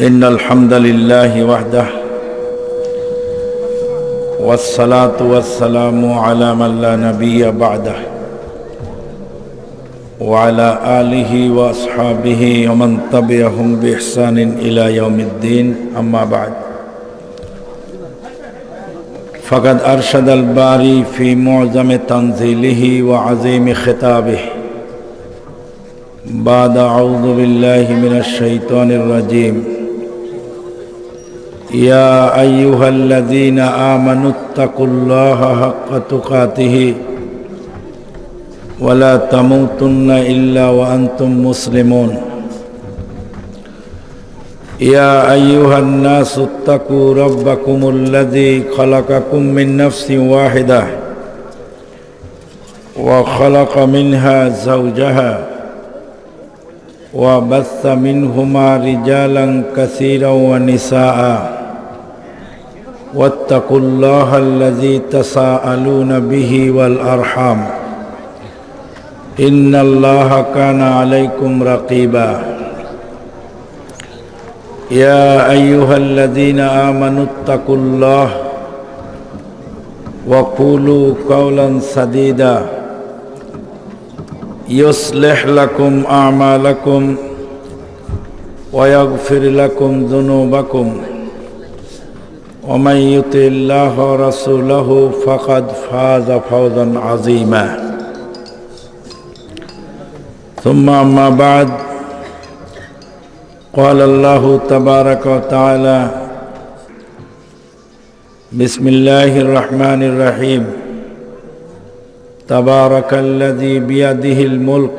إن الحمد لله وحده والصلاة والسلام على من لا نبي بعده وعلى آله وأصحابه ومن تبعهم بإحسان إلى يوم الدين أما بعد. فقد أرشد الباري في معظم تنزيله وعظيم خطابه. بعد أعوذ بالله من الشيطان الرجيم. يا أيها الذين آمنوا اتقوا الله حق تقاته ولا تموتن إلا وأنتم مسلمون. يا أيها الناس اتقوا ربكم الذي خلقكم من نفس واحدة وخلق منها زوجها وبث منهما رجالا كثيرا ونساء. واتقوا الله الذي تساءلون به والأرحام. إن الله كان عليكم رقيبا. يا أيها الذين آمنوا اتقوا الله وقولوا قولا سديدا. يصلح لكم أعمالكم ويغفر لكم ذنوبكم. ومن يطع الله ورسوله فقد فاز فوزا عظيما. ثم أما بعد قال الله تبارك وتعالى بسم الله الرحمن الرحيم. تبارك الذي بيده الملك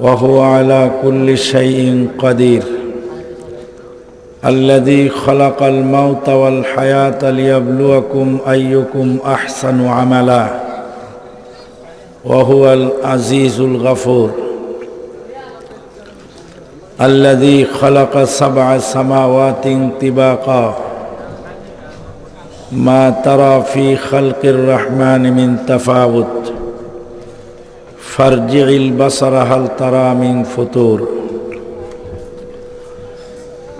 وهو على كل شيء قدير. الذي خلق الموت والحياة ليبلوكم أيكم أحسن عملا وهو العزيز الغفور. الذي خلق سبع سماوات طباقا ما ترى في خلق الرحمن من تفاوت. فارجع البصر هل ترى من فتور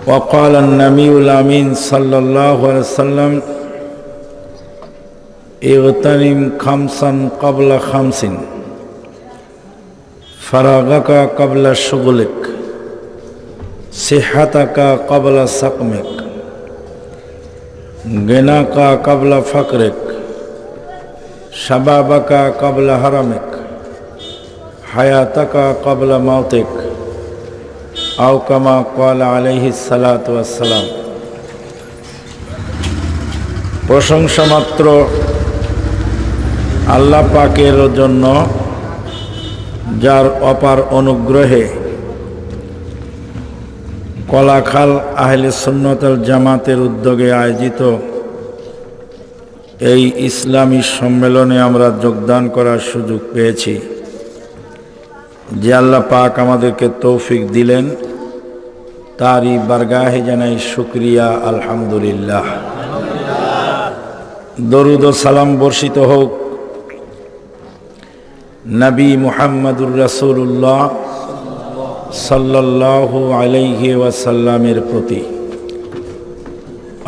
وقال النبي الأمين صلى الله عليه وسلم اغتنم خمسا قبل خمس فراغك قبل شغلك صحتك قبل سقمك غناك قبل فقرك شبابك قبل هرمك حياتك قبل موتك. আউকামা call আলহি সালাতাম প্রশংসা মাত্র আল্লাহ পাকের জন্য, যার অপার অনুগ্রহে কলাখাল আহলে সুন্নতাল জামাতের উদ্যোগে আয়োজিত এই ইসলামী সম্মেলনে আমরা যোগদান করার সুযোগ পেয়েছি। যে আল্লাহ পাক আমাদেরকে তৌফিক দিলেন তারই বারগাহে জানাই শুক্রিয়া, আলহামদুলিল্লাহ। দরুদ সালাম বর্ষিত হোক নবী মুহাম্মদুর রসুল্লাহ সাল্লাল্লাহু আলাইহি ওয়াসাল্লামের প্রতি।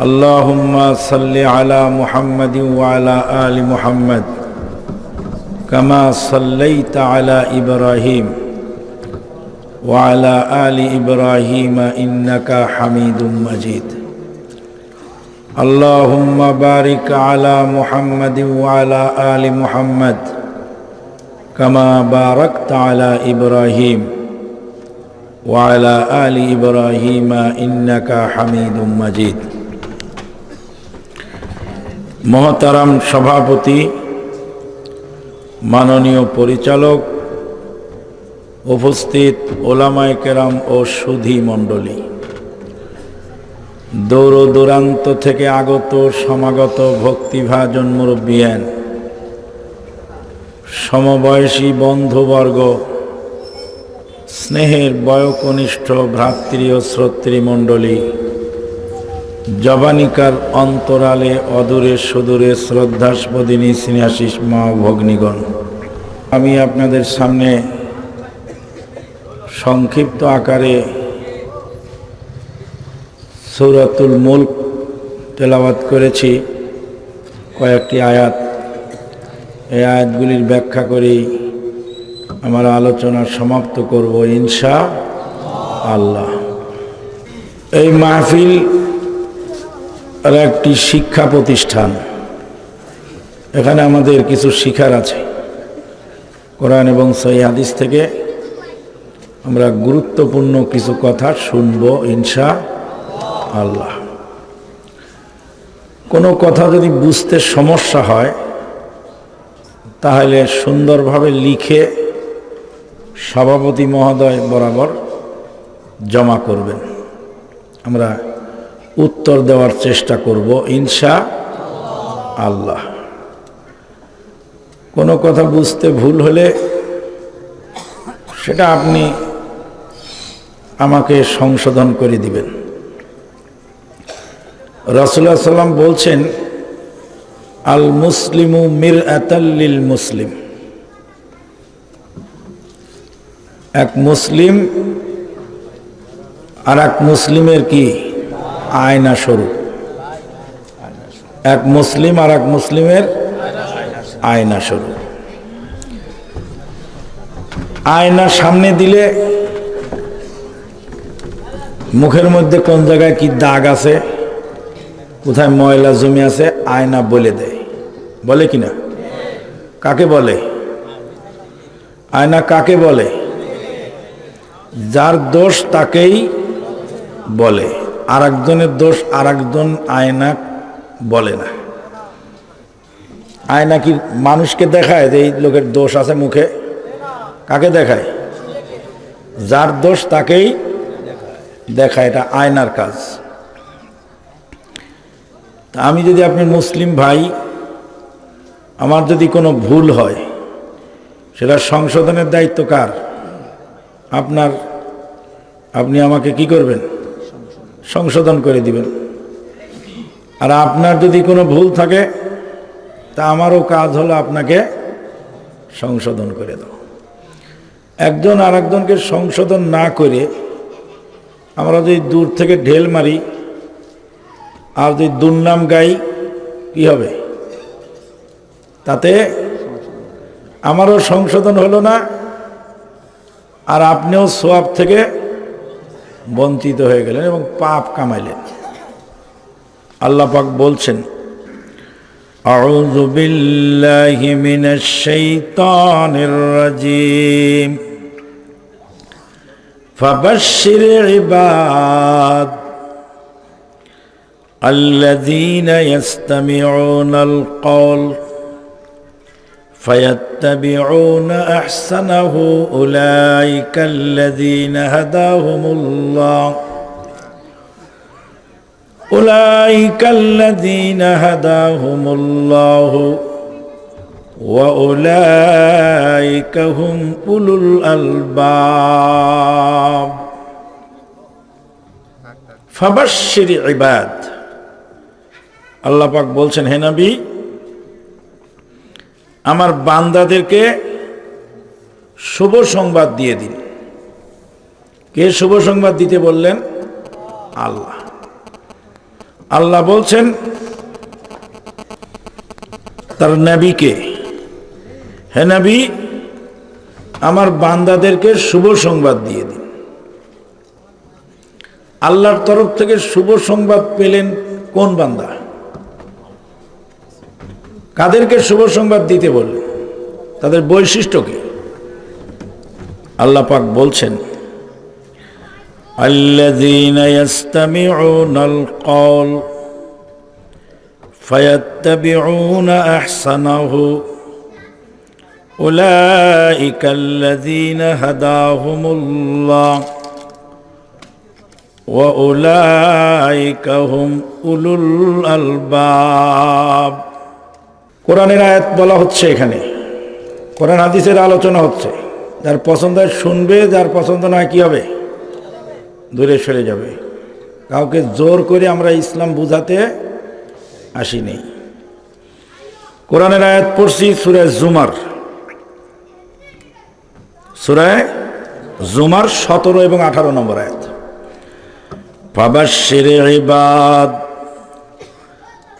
আল্লাহুম্মা সাল্লি আলা মুহাম্মাদিন ওয়া আলা আলি মুহাম্মদ, কামা সাল্লাইতা আলা ইব্রাহিম। ওয়া আলা আলি ইব্রাহিম ইন্নাকা হামিদুম মাজিদ اللهم بارك على محمد وعلى آل محمد كما باركت على إبراهيم وعلى آل إبراهيم إنك حميد مجيد মহতারাম সভাপতি মাননীয় পরিচালক উপস্থিত ওলামায় কেরাম ও সুধী মণ্ডলী। দৌড় দূরান্ত থেকে আগত সমাগত ভক্তিভাজন মুরব্বিয়ান, সমবয়সী বন্ধুবর্গ, স্নেহের বয়কনিষ্ঠ ভ্রাতৃ ও শ্রোতৃমণ্ডলী জবানিকার অন্তরালে অদূরে সুদূরে শ্রদ্ধাস্পদিনী স্নেহাশিস মা ভগ্নিগণ আমি আপনাদের সামনে সংক্ষিপ্ত আকারে সৌরাতুল মুল্ক তেলাওয়াত করেছি, কয়েকটি আয়াত। এই আয়াতগুলির ব্যাখ্যা করেই আমার আলোচনা সমাপ্ত করব ইনশা আল্লাহ। এই মাহফিল আর একটি শিক্ষা প্রতিষ্ঠান। এখানে আমাদের কিছু শিখার আছে। কোরআন এবং সহি হাদিস থেকে আমরা গুরুত্বপূর্ণ কিছু কথা শুনব, ইনশা আল্লাহ। কোনো কথা যদি বুঝতে সমস্যা হয়, তাহলে সুন্দরভাবে লিখে সভাপতি মহোদয় বরাবর জমা করবেন। আমরা উত্তর দেওয়ার চেষ্টা করব, ইনশা আল্লাহ। কোনো কথা বুঝতে ভুল হলে সেটা আপনি আমাকে সংশোধন করে দিবেন। রসুল্লাহ সাল্লাম বলছেন আল মুসলিমু মির আতাল্লিল মুসলিম এক মুসলিম আর এক মুসলিমের কি? আয়না স্বরূপ। এক মুসলিম আর এক মুসলিমের আয়না স্বরূপ। আয়না সামনে দিলে মুখের মধ্যে কোন জায়গায় কি দাগ আছে? কোথায় ময়লা জমি আছে? আয়না বলে দেয়। বলে কি না কাকে বলে? আয়না কাকে বলে? যার দোষ তাকেই বলে। আর একজনের দোষ আর একজন আয়না বলে না। আয়না কি মানুষকে দেখায় যে এই লোকের দোষ আছে মুখে? কাকে দেখায়? যার দোষ তাকেই দেখায় এটা আয়নার কাজ। তা আমি যদি আপনি মুসলিম ভাই, আমার যদি কোনো ভুল হয়, সেটা সংশোধনের দায়িত্ব কার? আপনার, আপনি আমাকে কি করবেন? সংশোধন করে দিবেন। আর আপনার যদি কোনো ভুল থাকে, তা আমারও কাজ হলো আপনাকে সংশোধন করে দাও একজন আর সংশোধন না করে আমরা যদি দূর থেকে ঢেল মারি আর যদি দুর্নাম গাই কি হবে তাতে আমারও সংশোধন হলো না আর আপনিও সোয়াব থেকে বঞ্চিত হয়ে গেলেন এবং পাপ কামাইলেন আল্লাহ পাক বলছেন أعوذ بالله من الشيطان الرجيم فبشر عباد الذين يستمعون القول فيتبعون أحسنه أولئك الذين هداهم الله. أولئك الذين هداهم الله. واولئك هم اولو الالباب فبشر عباد আল্লাহ পাক বলছেন হে নবী আমার বান্দাদেরকে শুভ সংবাদ দিয়ে দিন কে শুভ সংবাদ দিতে বললেন আল্লাহ আল্লাহ বলছেন তার নবীকে হে নবী আমার বান্দাদেরকে শুভ সংবাদ দিয়ে দিন আল্লাহর তরফ থেকে শুভ সংবাদ পেলেন কোন বান্দা কাদেরকে শুভ সংবাদ দিতে বললেন তাদের বৈশিষ্ট্য কি আল্লাহ পাক বলছেন الذين يستمعون القول فيتبعون احسنه اولئك الذين هداهم الله واولئك هم اولو الالباب কোরআনের আয়াত বলা হচ্ছে এখানে কোরআন হাদিসের আলোচনা হচ্ছে যার পছন্দ হয় শুনবে যার পছন্দ নয় কি হবে দূরে সরে যাবে কাউকে জোর করে আমরা ইসলাম বুঝাতে আসিনি কোরআনের আয়াত পড়ছি সুরায় জুমার সুরায় জুমার সতেরো এবং আঠারো নম্বর আয়াত فبشر عباد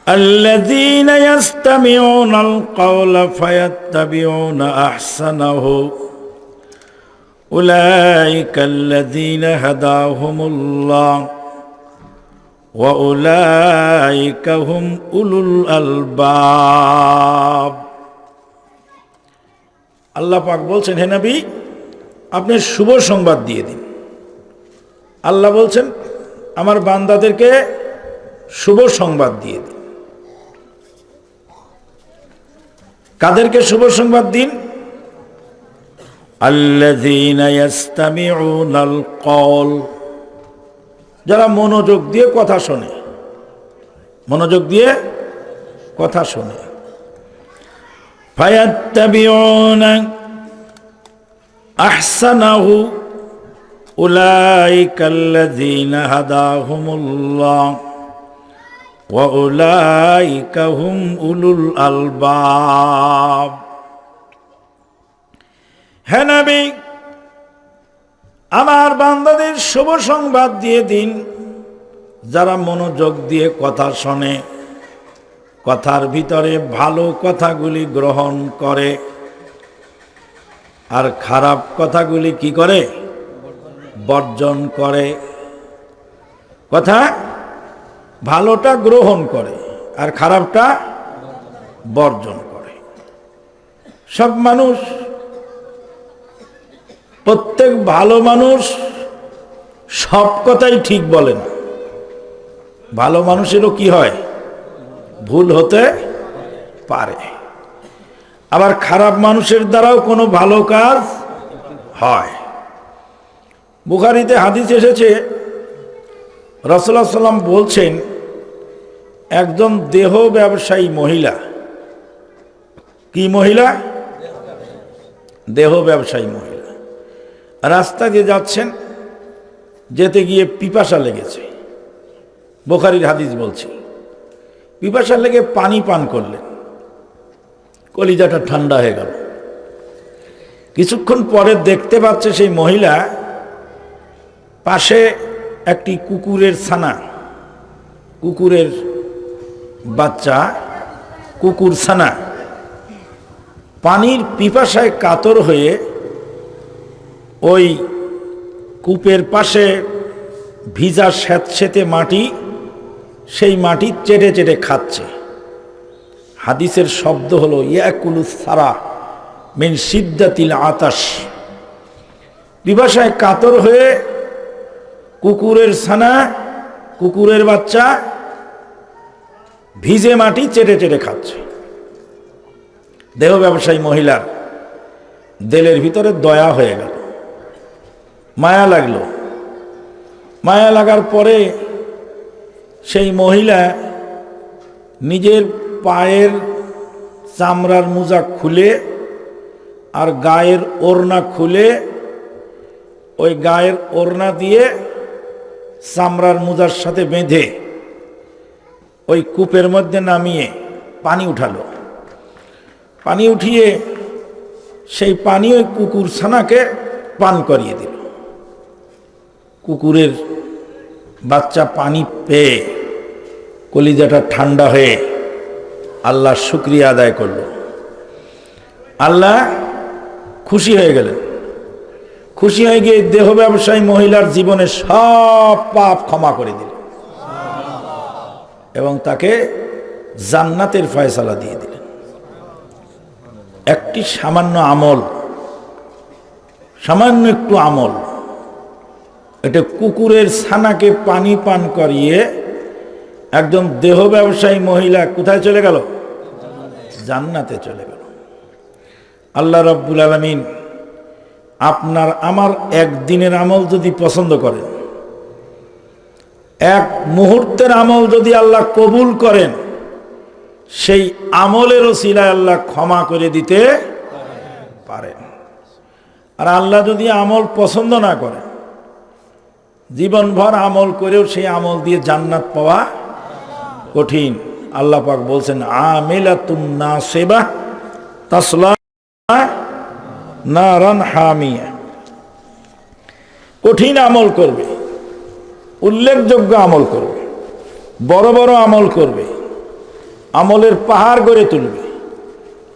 الذين يستمعون القول فيتبعون احسنه اولئك الذين هداهم الله واولئك هم اولو الالباب আল্লাহ পাক বলছেন হে নবী আপনি শুভ সংবাদ দিয়ে দিন। আল্লাহ বলছেন, আমার বান্দাদেরকে শুভ সংবাদ দিয়ে দিন। কাদেরকে শুভ সংবাদ দিন? কওল যারা মনোযোগ দিয়ে কথা শোনে। মনোযোগ দিয়ে কথা শোনে। ফায়াত্তাবিউনা আহসানাহু হাদাহুমুল্লাহ ওয়া উলাইকা হুম উলুল আলবাব। হে নবী, আমার বান্দাদের শুভ সংবাদ দিয়ে দিন। যারা মনোযোগ দিয়ে কথা শোনে, কথার ভিতরে ভালো কথাগুলি গ্রহণ করে। আর খারাপ কথাগুলি কি করে? বর্জন করে। কথা? ভালোটা গ্রহণ করে আর খারাপটা বর্জন করে। সব মানুষ, প্রত্যেক ভালো মানুষ সব কথাই ঠিক বলে না। ভালো মানুষেরও কি হয়? ভুল হতে পারে। আবার খারাপ মানুষের দ্বারাও কোনো ভালো কাজ হয়। বুখারিতে হাদিস এসেছে রসুল্লাহ সাল্লাম বলছেন, একজন দেহ ব্যবসায়ী মহিলা, কি মহিলা? দেহ ব্যবসায়ী মহিলা। রাস্তা দিয়ে যাচ্ছেন, যেতে গিয়ে পিপাসা লেগেছে। বোখারির হাদিস বলছি, পিপাসা লেগে পানি পান করলেন। কলিজাটা ঠান্ডা হয়ে গেল। কিছুক্ষণ পরে দেখতে পাচ্ছে সেই মহিলা পাশে একটি কুকুরের ছানা, কুকুরের বাচ্চা, কুকুর ছানা। পানির পিপাসায় কাতর হয়ে ওই কূপের পাশে ভিজা স্যাঁতসেতে মাটি, সেই মাটি চেটে চেটে খাচ্ছে। হাদিসের শব্দ হলো, ইয়াকুলু সারা মিন সিদ্দাতিল আতাস পিপাসায় কাতর হয়ে কুকুরের ছানা, কুকুরের বাচ্চা ভিজে মাটি চেটে চেটে খাচ্ছে। দেহ ব্যবসায়ী মহিলার দেলের ভিতরে দয়া হয়ে গেল, মায়া লাগল। মায়া লাগার পরে সেই মহিলা নিজের পায়ের চামড়ার মোজা খুলে আর গায়ের ওড়না খুলে, ওই গায়ের ওড়না দিয়ে চামড়ার মোজার সাথে বেঁধে ওই কূপের মধ্যে নামিয়ে পানি উঠালো। পানি উঠিয়ে সেই পানি ওই কুকুর ছানাকে পান করিয়ে দিল। কুকুরের বাচ্চা পানি পেয়ে কলিজাটা ঠান্ডা হয়ে আল্লাহ শুক্রিয়া আদায় করল। আল্লাহ খুশি হয়ে গেলেন। খুশি হয়ে গিয়ে দেহ ব্যবসায়ী মহিলার জীবনে সব পাপ ক্ষমা করে দিল এবং তাকে জান্নাতের ফয়সালা দিয়ে দিলেন। একটি সামান্য আমল, সামান্য একটু আমল, এটা কুকুরের ছানাকে পানি পান করিয়ে একজন দেহ ব্যবসায়ী মহিলা কোথায় চলে গেল? জান্নাতে চলে গেল। আল্লাহ রব্বুল আলমিন আপনার আমার একদিনের আমল যদি পছন্দ করেন, এক মুহূর্তের আমল যদি আল্লাহ কবুল করেন, সেই আমলের শিলায় আল্লাহ ক্ষমা করে দিতে পারেন। আর আল্লাহ যদি আমল পছন্দ না করে জীবনভর আমল করেও সেই আমল দিয়ে জান্নাত পাওয়া কঠিন। আল্লাহ পাক বলছেন, আমিলাতুন না সেবা তাসলা নারান হামিয়া। কঠিন আমল করবে, উল্লেখযোগ্য আমল করবে, বড় বড় আমল করবে, আমলের পাহাড় গড়ে তুলবে।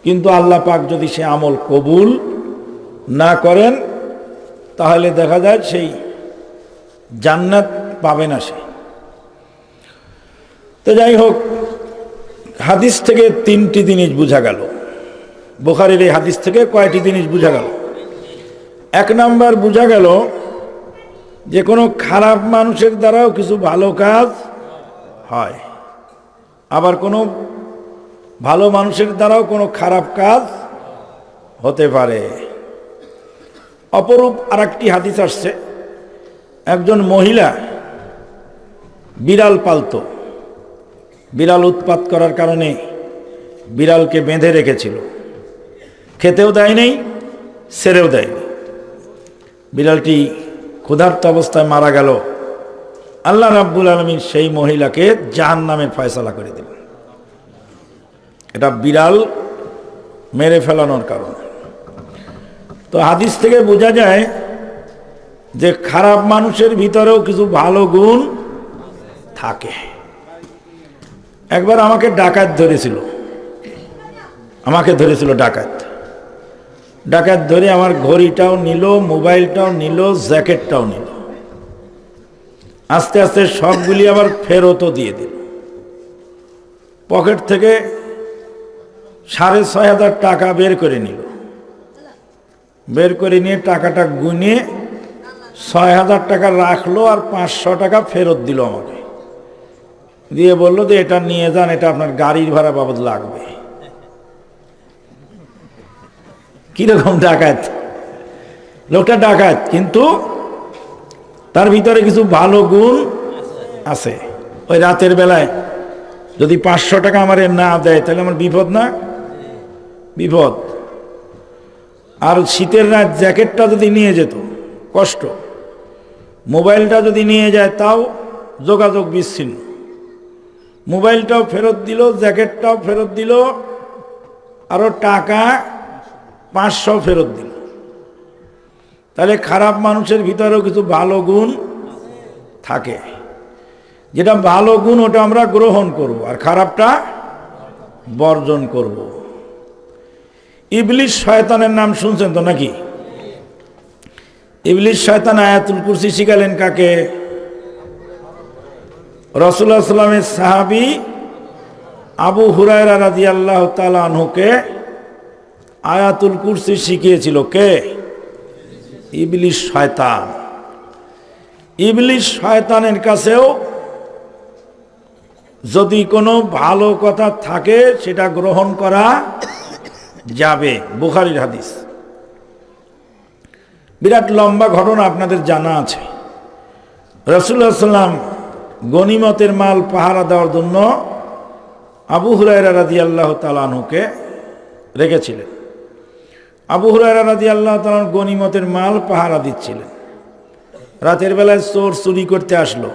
কিন্তু আল্লাহ পাক যদি সে আমল কবুল না করেন, তাহলে দেখা যায় সেই জান্নাত পাবে না সে। তো যাই হোক হাদিস থেকে তিনটি জিনিস বোঝা গেল। বোখারের এই হাদিস থেকে কয়টি জিনিস বোঝা গেল? এক নাম্বার বোঝা গেল যে কোনো খারাপ মানুষের দ্বারাও কিছু ভালো কাজ হয়। আবার কোনো ভালো মানুষের দ্বারাও কোনো খারাপ কাজ হতে পারে। অপরূপ আর একটি হাদিস আসছে। একজন মহিলা বিড়াল পালতো। বিড়াল উৎপাত করার কারণে বিড়ালকে বেঁধে রেখেছিল। খেতেও দেয় নেই, সেরেও দেয়নি বিড়ালটি ক্ষুধার্ত অবস্থায় মারা গেল। আল্লাহ রাব্বুল আলমীর সেই মহিলাকে জাহান নামের ফয়সলা করে দিলেন। এটা বিড়াল মেরে ফেলানোর কারণ। তো হাদিস থেকে বোঝা যায় যে খারাপ মানুষের ভিতরেও কিছু ভালো গুণ থাকে। একবার আমাকে ডাকাত ধরেছিল। আমাকে ধরেছিল ডাকাত। ডাকাত ধরে আমার ঘড়িটাও নিল, মোবাইলটাও নিল, জ্যাকেটটাও নিল। আস্তে আস্তে সবগুলি আবার ফেরতও দিয়ে দিল। পকেট থেকে সাড়ে ছয় হাজার টাকা বের করে নিল। বের করে নিয়ে টাকাটা গুনে ছয় হাজার টাকা রাখল আর পাঁচশো টাকা ফেরত দিল আমাকে। দিয়ে বলল যে, এটা নিয়ে যান, এটা আপনার গাড়ির ভাড়া বাবদ লাগবে। কীরকম ডাকাত? লোকটা ডাকাত, কিন্তু তার ভিতরে কিছু ভালো গুণ আছে। ওই রাতের বেলায় যদি পাঁচশো টাকা আমার না দেয়, তাহলে আমার বিপদ না? বিপদ। আর শীতের রাত জ্যাকেটটা যদি নিয়ে যেত, কষ্ট। মোবাইলটা যদি নিয়ে যায়, তাও যোগাযোগ বিচ্ছিন্ন। মোবাইলটাও ফেরত দিল, জ্যাকেটটাও ফেরত দিল আরও টাকা পাঁচশো ফেরত দিল। তাহলে খারাপ মানুষের ভিতরেও কিছু ভালো গুণ থাকে। যেটা ভালো গুণ, ওটা আমরা গ্রহণ করব, আর খারাপটা বর্জন করব। ইবলিশ শয়তানের নাম শুনছেন তো নাকি? ইবলিশ শয়তান আয়াতুল কুরসি শিখালেন কাকে? রসুল্লাহ সাল্লামের সাহাবি আবু হুরায়রা রাজি আল্লাহ তালুকে আয়াতুল কুরসি শিখিয়েছিল কে? ইবলিশ শয়তান। ইবলিশ শয়তানের কাছেও যদি কোনো ভালো কথা থাকে, সেটা গ্রহণ করা যাবে। বুখারির হাদিস। বিরাট লম্বা ঘটনা আপনাদের জানা আছে। রসুল্লাহ সাল্লাম গনিমতের মাল পাহারা দেওয়ার জন্য আবু হুরায়রা রাজি আল্লাহ তালানুকে রেখেছিলেন। আবু হুরায়রা রাজি আল্লাহ তালান গনিমতের মাল পাহারা দিচ্ছিলেন। রাতের বেলায় চোর চুরি করতে আসলো।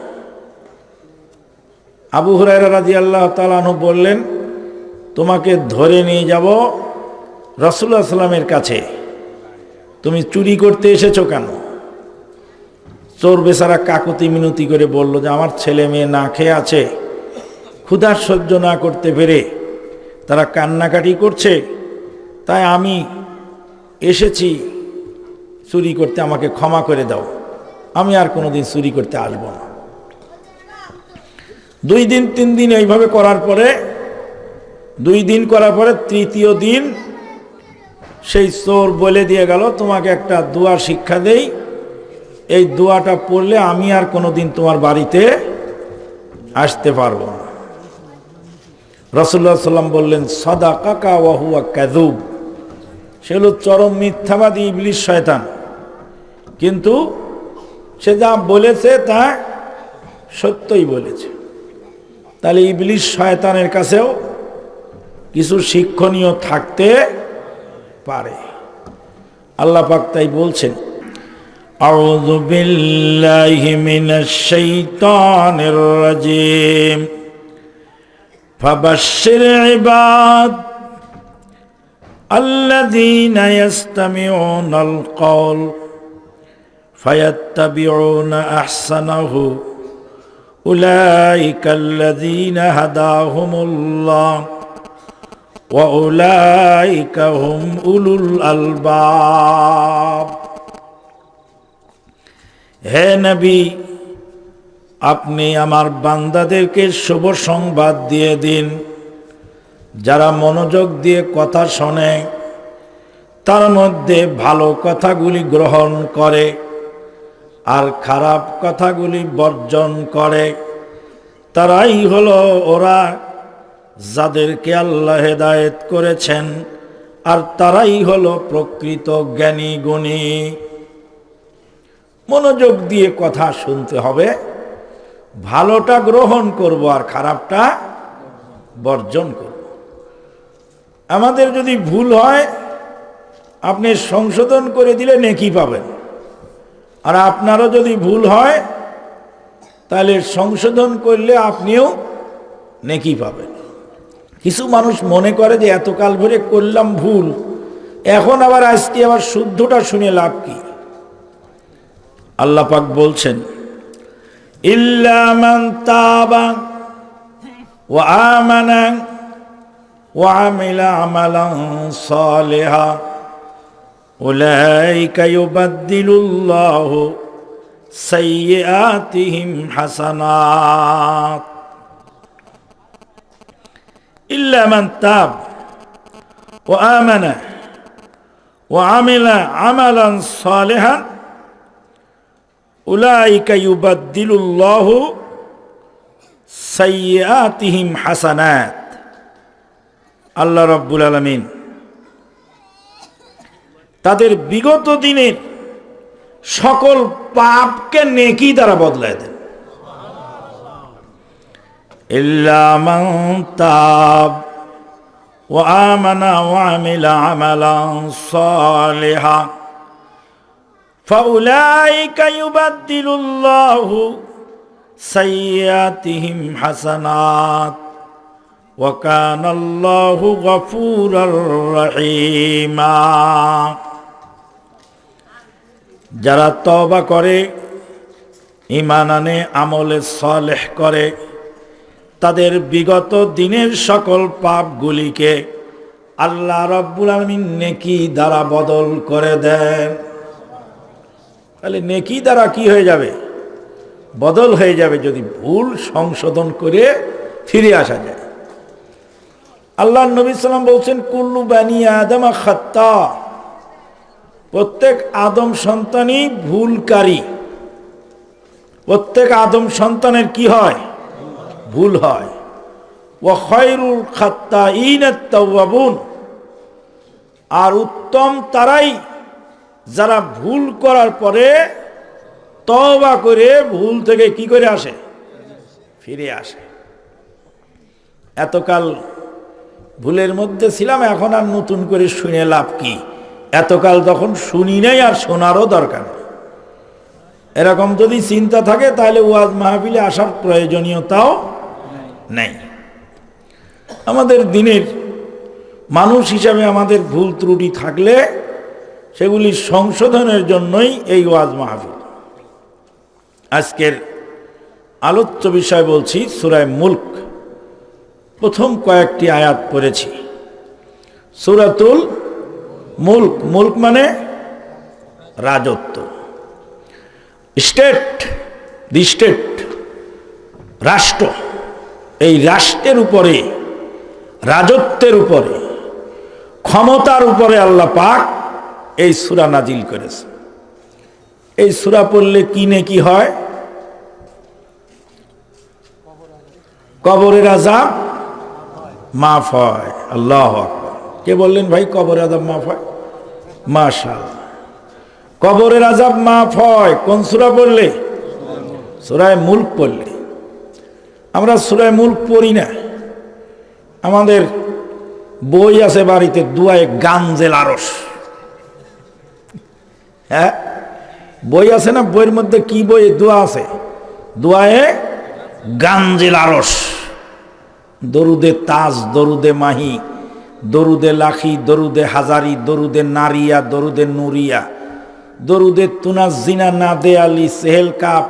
আবু হুরায়রা রাজি আল্লাহ তালানু বললেন, তোমাকে ধরে নিয়ে যাব রসুল্লাহ সাল্লামের কাছে। তুমি চুরি করতে এসেছ কেন? চোর বেচারা কাকুতি মিনতি করে বলল যে, আমার ছেলে মেয়ে না খেয়ে আছে। ক্ষুধার সহ্য না করতে পেরে তারা কান্নাকাটি করছে। তাই আমি এসেছি। চুরি করতে আমাকে ক্ষমা করে দাও। আমি আর কোনোদিন চুরি করতে আসব না। দুই দিন, তিন দিন এইভাবে করার পরে, দুই দিন করার পরে তৃতীয় দিন সেই চোর বলে দিয়ে গেল, তোমাকে একটা দুয়ার শিক্ষা দেই। এই দোয়াটা পড়লে আমি আর কোনোদিন তোমার বাড়িতে আসতে পারব না। রসুল্লাহ সাল্লাম বললেন সদা কাকা ওয়াহুয়া ক্যাদুব সে হলো চরম মিথ্যাবাদী ইবলিশ শয়তান। কিন্তু সে যা বলেছে তা সত্যই বলেছে। তাহলে ইবলিশ শয়তানের কাছেও কিছু শিক্ষণীয় থাকতে পারে। আল্লাহ পাক তাই বলছেন أعوذ بالله من الشيطان الرجيم فبشر عباد الذين يستمعون القول فيتبعون أحسنه أولئك الذين هداهم الله وأولئك هم أولو الألباب হে নবী, আপনি আমার বান্দাদেরকে শুভ সংবাদ দিয়ে দিন। যারা মনোযোগ দিয়ে কথা শোনে, তার মধ্যে ভালো কথাগুলি গ্রহণ করে আর খারাপ কথাগুলি বর্জন করে। তারাই হলো ওরা যাদেরকে আল্লাহ হেদায়েত করেছেন, আর তারাই হলো প্রকৃত জ্ঞানী গুণী। মনোযোগ দিয়ে কথা শুনতে হবে। ভালোটা গ্রহণ করব আর খারাপটা বর্জন করব। আমাদের যদি ভুল হয়, আপনি সংশোধন করে দিলে নেকি পাবেন। আর আপনারও যদি ভুল হয়, তাহলে সংশোধন করলে আপনিও নেকি পাবেন। কিছু মানুষ মনে করে যে, এতকাল ধরে করলাম ভুল। এখন আবার আজকে আবার শুদ্ধটা শুনে লাভ কি? আল্লাহ পাক বলছেন ইল্লামান তাবা ওয়া আমানা ওয়া আমিলা আমালান সালিহা। উলাইকা ইউবাদদিলুল্লাহু সাইয়্যাতিহিম হাসানাত। ইল্লামান তাব ওয়া আমানা ওয়া আমিলা আমালান সালিহা। আল্লাহ রব্বুল আলমিন তাদের বিগত দিনের সকল পাপকে নেকি তারা বদলায় দেন। তাব ও আমানা ও আমিলা আমালা সালেহা। فأولئك يبدل الله سيئاتهم حسنات وكان الله غفورا رحيما যারা তবা করে ইমান আনে আমলে সলেহ করে তাদের বিগত দিনের সকল পাপগুলিকে আল্লাহ রব্বুল আলমিন নেকি দ্বারা বদল করে দেন তাহলে নেকি দ্বারা কি হয়ে যাবে? বদল হয়ে যাবে যদি ভুল সংশোধন করে ফিরে আসা যায়। আল্লাহ নবী সাল্লাম বলছেন, কুল্লু বানি আদম খাত্তা। প্রত্যেক আদম সন্তানই ভুলকারী। প্রত্যেক আদম সন্তানের কি হয়? ভুল হয়। ও খাত্তা ইনাত্তাবুন আর উত্তম তারাই যারা ভুল করার পরে তবা করে ভুল থেকে কি করে আসে? ফিরে আসে। এতকাল ভুলের মধ্যে ছিলাম, এখন আর নতুন করে শুনে লাভ কি? এতকাল তখন শুনি নাই আর শোনারও দরকার এরকম যদি চিন্তা থাকে, তাহলে ওয়াজ মাহফিলে আসার প্রয়োজনীয়তাও নেই। আমাদের দিনের মানুষ হিসাবে আমাদের ভুল ত্রুটি থাকলে সেগুলি সংশোধনের জন্যই এই ওয়াজ মাহফিল। আজকের আলোচ্য বিষয় বলছি, সুরায় মুল্ক। প্রথম কয়েকটি আয়াত পড়েছি। সুরাতুল মুল্ক মুল্ক মানে রাজত্ব। স্টেট দি স্টেট রাষ্ট্র, এই রাষ্ট্রের উপরে, রাজত্বের উপরে, ক্ষমতার উপরে আল্লাহ পাক এই সুরা নাজিল করেছে। এই সুরা পড়লে কি নে কি হয়? কবরের আজাব মাফ হয়। আল্লাহ কে বললেন, ভাই, কবরের আজাব মাফ হয়? মাশাল কবরের আজাব মাফ হয়। কোন সুরা পড়লে? সুরায় মুল্ক পড়লে। আমরা সুরায় মুল্ক পড়ি না। আমাদের বই আছে বাড়িতে, দুয়ায় গাঞ্জেল আরস হ্যাঁ? বই আছে না? বইয়ের মধ্যে কি বই? দোয়া আছে। দোয়ায়ে গাঞ্জেল আরস দরুদে তাজ, দরুদে মাহি, দরুদে লাখি, দরুদে হাজারি, দরুদে নারিয়া, দরুদে নুরিয়া, দরুদে তুনাজিনা না দে আলী, সেহেল কাপ,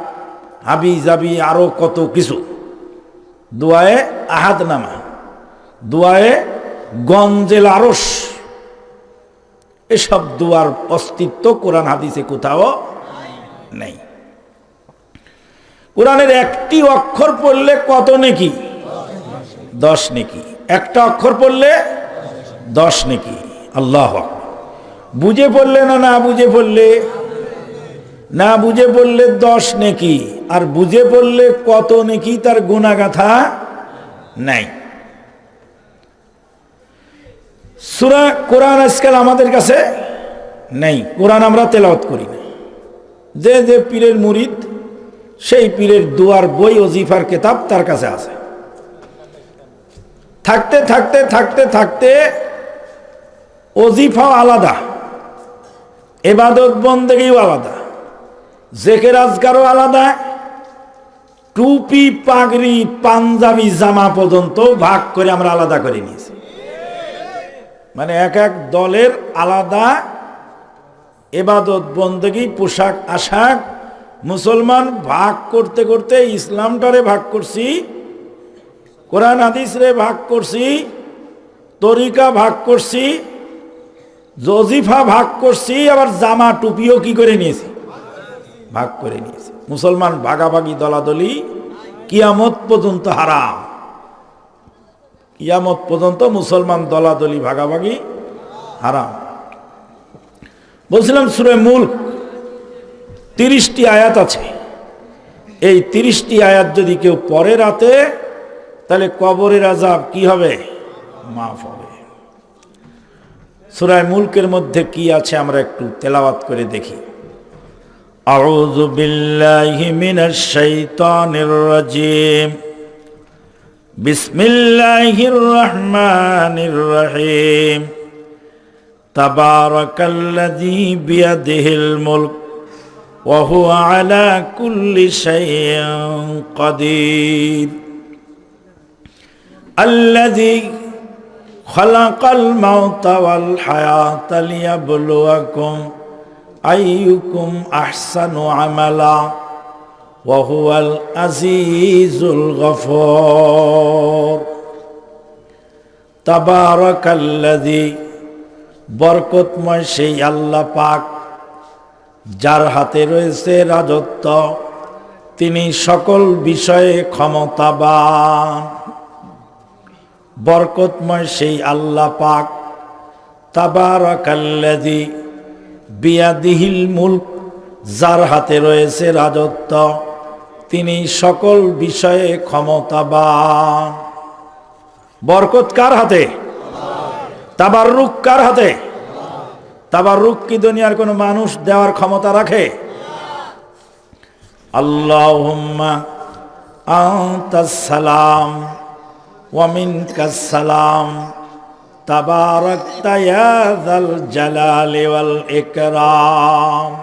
হাবি জাবি, আরও কত কিছু। দোয়ায়ে আহাদ নামা দোয়ায়ে গঞ্জেল আরস এসব দোয়ার অস্তিত্ব কোরআন হাদিসে কোথাও নেই। কোরআনের একটি অক্ষর পড়লে কত নেকি? দশ নেকি। একটা অক্ষর পড়লে দশ নেকি। আল্লাহ বুঝে পড়লে না না বুঝে পড়লে? না বুঝে পড়লে দশ নেকি। আর বুঝে পড়লে কত নেকি তার গুণাগাথা নাই। সুরা কোরআন আজকাল আমাদের কাছে নেই। কোরআন আমরা তেলাওয়াত করি না। যে যে পীরের মুরিদ, সেই পীরের দুয়ার, বই, ওজিফার কেতাব তার কাছে আছে। থাকতে থাকতে থাকতে থাকতে ওজিফাও আলাদা, এবাদত বন্দেগীও আলাদা জেকের আজগারও আলাদা, টুপি, পাগড়ি, পাঞ্জাবি, জামা পর্যন্ত ভাগ করে আমরা আলাদা করে নিয়েছি। মানে এক এক দলের আলাদা এবাদত, বন্দেগী, পোশাক, আশাক, মুসলমান ভাগ করতে করতে ইসলামটারে ভাগ করছি, কোরআন হাদিস রে ভাগ করছি, তরিকা ভাগ করছি, জজিফা ভাগ করছি, আবার জামা টুপিও কি করে নিয়েছি? ভাগ করে নিয়েছি। মুসলমান ভাগাভাগি দলাদলি কিয়ামত পর্যন্ত হারাম। কিয়ামত পর্যন্ত মুসলমান দলাদলি ভাগাভাগি হারাম বলছিলাম সুরে মুল্ক তিরিশটি আয়াত আছে এই তিরিশটি আয়াত যদি কেউ পরে রাতে তাহলে কবরের আজাব কি হবে মাফ হবে সুরায় মুলকের মধ্যে কি আছে আমরা একটু তেলাওয়াত করে দেখি أعوذ بالله من الشيطان الرجيم بسم الله الرحمن الرحيم تبارك الذي بيده الملك وهو على كل شيء قدير الذي خلق الموت والحياة ليبلوكم أيكم أحسن عملا ওয়াহুয়াল আজিজুল গফর। তাবারকাল্লাদি বরকতময় সেই আল্লাহ পাক, যার হাতে রয়েছে রাজত্ব, তিনি সকল বিষয়ে ক্ষমতাবান। বরকতময় সেই আল্লাহ পাক তাবারকাল্লাদি বিয়াদিহিল মুল্ক, যার হাতে রয়েছে রাজত্ব তিনি সকল বিষয়ে ক্ষমতাবান। বরকত কার হাতে? তাবার রুখ কার হাতে? তাবার রুখ কি দুনিয়ার কোনো মানুষ দেওয়ার ক্ষমতা রাখে? আনতাস সালাম ওয়া মিনকাস সালাম। তাবারাকতা যাল জালালি ওয়াল ইকরাম।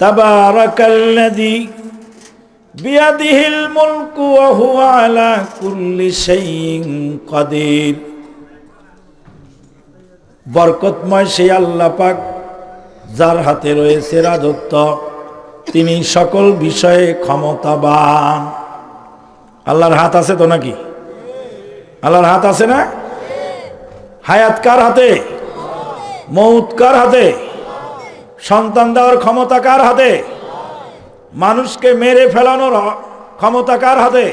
তাবারাকাল্লাযী বিয়াদিহিল মুলকু ওয়া হুয়া আলা কুল্লি শাইইন কাদির। বরকতময় সেই আল্লাহ পাক যার হাতে রয়েছে রাজত্ব, তিনি সকল বিষয়ে ক্ষমতাবান। আল্লাহর হাত আছে তো নাকি? আল্লাহর হাত আছে না? হায়াত কার হাতে? মৌত কার হাতে? সন্তান দেওয়ার ক্ষমতা কার হাতে মানুষকে মেরে ফেলানোর ক্ষমতা কার হাতে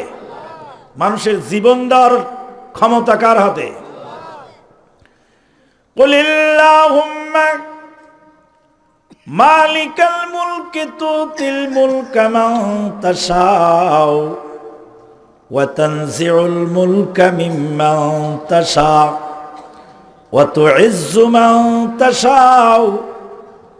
মানুষের জীবন দেওয়ার ক্ষমতা কার হাতে قل اللهم مالك الملك تؤتي الملك من تشاء وتنزع الملك ممن تشاء وتعز من تشاء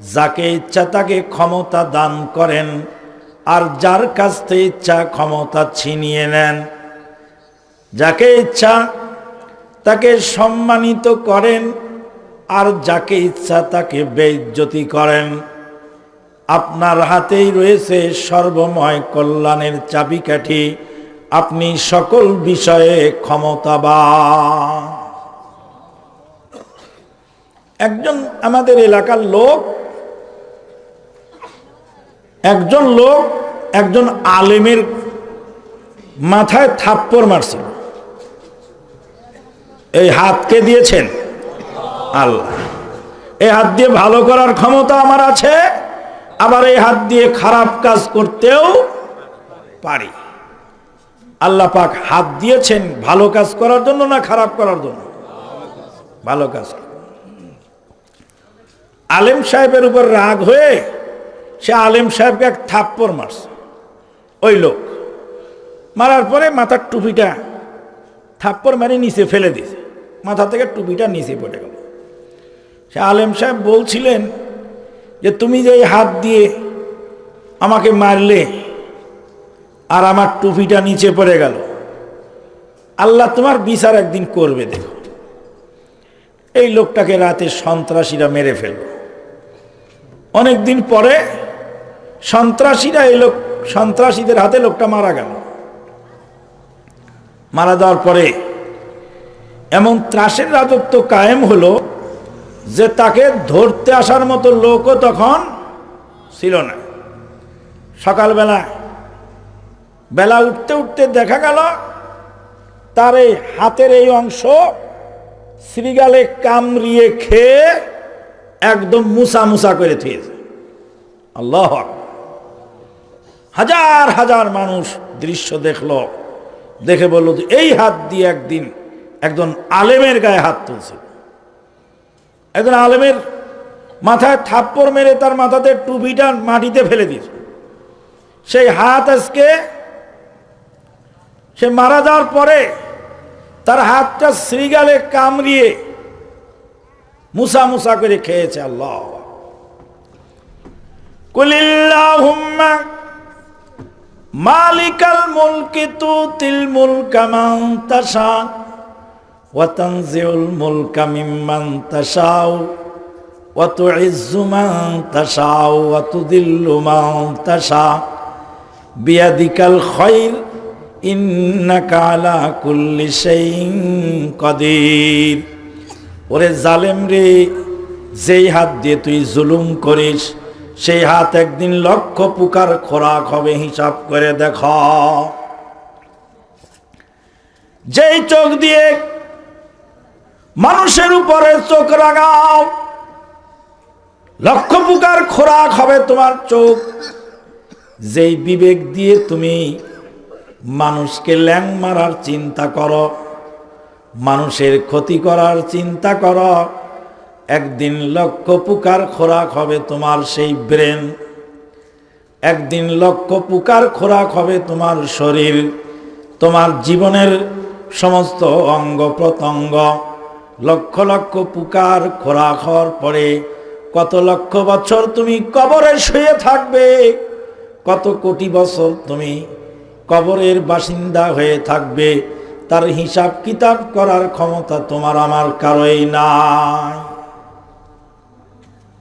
যাকে ইচ্ছা তাকে ক্ষমতা দান করেন, আর যার কাছ থেকে ইচ্ছা ক্ষমতা ছিনিয়ে নেন। যাকে ইচ্ছা তাকে সম্মানিত করেন, আর যাকে ইচ্ছা তাকে বেইজ্জতি করেন। আপনার হাতেই রয়েছে সর্বময় কল্যাণের চাবিকাঠি। আপনি সকল বিষয়ে ক্ষমতাবান। একজন আমাদের এলাকার লোক একজন লোক একজন আলেমের মাথায় থাপ্পড় মারছিল। এই হাতকে দিয়েছেন? আল্লাহ। এই হাত দিয়ে ভালো করার ক্ষমতা আমার আছে, আবার এই হাত দিয়ে খারাপ কাজ করতেও পারি। আল্লাহ পাক হাত দিয়েছেন ভালো কাজ করার জন্য না খারাপ করার জন্য? ভালো কাজ আলেম সাহেবের উপর রাগ হয়ে সে আলেম সাহেবকে এক থাপ্পড় মারছে। ওই লোক। মারার পরে মাথার টুপিটা থাপ্পড় মারি নিচে ফেলে দিছে মাথা থেকে টুপিটা নিচে পড়ে গেল। সে আলেম সাহেব বলছিলেন যে, তুমি যে হাত দিয়ে আমাকে মারলে আর আমার টুপিটা নিচে পড়ে গেল, আল্লাহ তোমার বিচার একদিন করবে দেখো। এই লোকটাকে রাতে সন্ত্রাসীরা মেরে ফেলল। অনেকদিন পরে সন্ত্রাসীরা এই লোক, সন্ত্রাসীদের হাতে লোকটা মারা গেল। মারা যাওয়ার পরে এমন ত্রাসের রাজত্ব কায়েম হলো যে তাকে ধরতে আসার মতো লোকও তখন ছিল না। সকালবেলা বেলা উঠতে উঠতে দেখা গেল, তার এই হাতের এই অংশ শ্রীগালে কামড়িয়ে খেয়ে একদম মুসা মুসা করে থুয়েছে আল্লাহ হাজার হাজার মানুষ দৃশ্য দেখল। দেখে বলল এই হাত দিয়ে একদিন একজন আলেমের গায়ে হাত তুলছে। একজন আলেমের মাথায় থাপ্পড় মেরে তার মাথাতে টুপিটা মাটিতে ফেলে দিয়েছে। সেই হাত আজকে সে মারা যাওয়ার পরে তার হাতটা শ্রীগালে কামড়িয়ে মুসা মুসা করে খেয়েছে আল্লাহ। কুলিল্লাহুম্মা মালিকাল মুলকি তুতিল মুলকা মান তাশা ওয়া তানজিউল মুলকা মিম্মান তাশাউ, ওয়া তুইজ্জু মান তাশাউ, ওয়া তুদিল্লু মান তাশা। বিয়াদিকাল খায়র ইন্নাকা আলা কুল্লি শাইইন কাদির। ওরে জালেম রে, যেই হাত দিয়ে তুই জুলুম করিস সেই হাত একদিন লক্ষ পুকার খোরাক হবে, হিসাব করে দেখ। যেই চোখ দিয়ে মানুষের উপরে চোখ রাগাও, লক্ষ পুকার খোরাক হবে তোমার চোখ। যেই বিবেক দিয়ে তুমি মানুষকে ল্যাং মারার চিন্তা করো, মানুষের ক্ষতি করার চিন্তা করো একদিন লক্ষ পুকার খোরাক হবে তোমার সেই ব্রেন। একদিন লক্ষ পুকার খোরাক হবে তোমার শরীর, তোমার জীবনের সমস্ত অঙ্গ প্রত্যঙ্গ। লক্ষ লক্ষ পুকার খোরাক হওয়ার পরে কত লক্ষ বছর তুমি কবরে শুয়ে থাকবে, কত কোটি বছর তুমি কবরের বাসিন্দা হয়ে থাকবে। তার হিসাব কিতাব করার ক্ষমতা তোমার আমার কারোই নাই।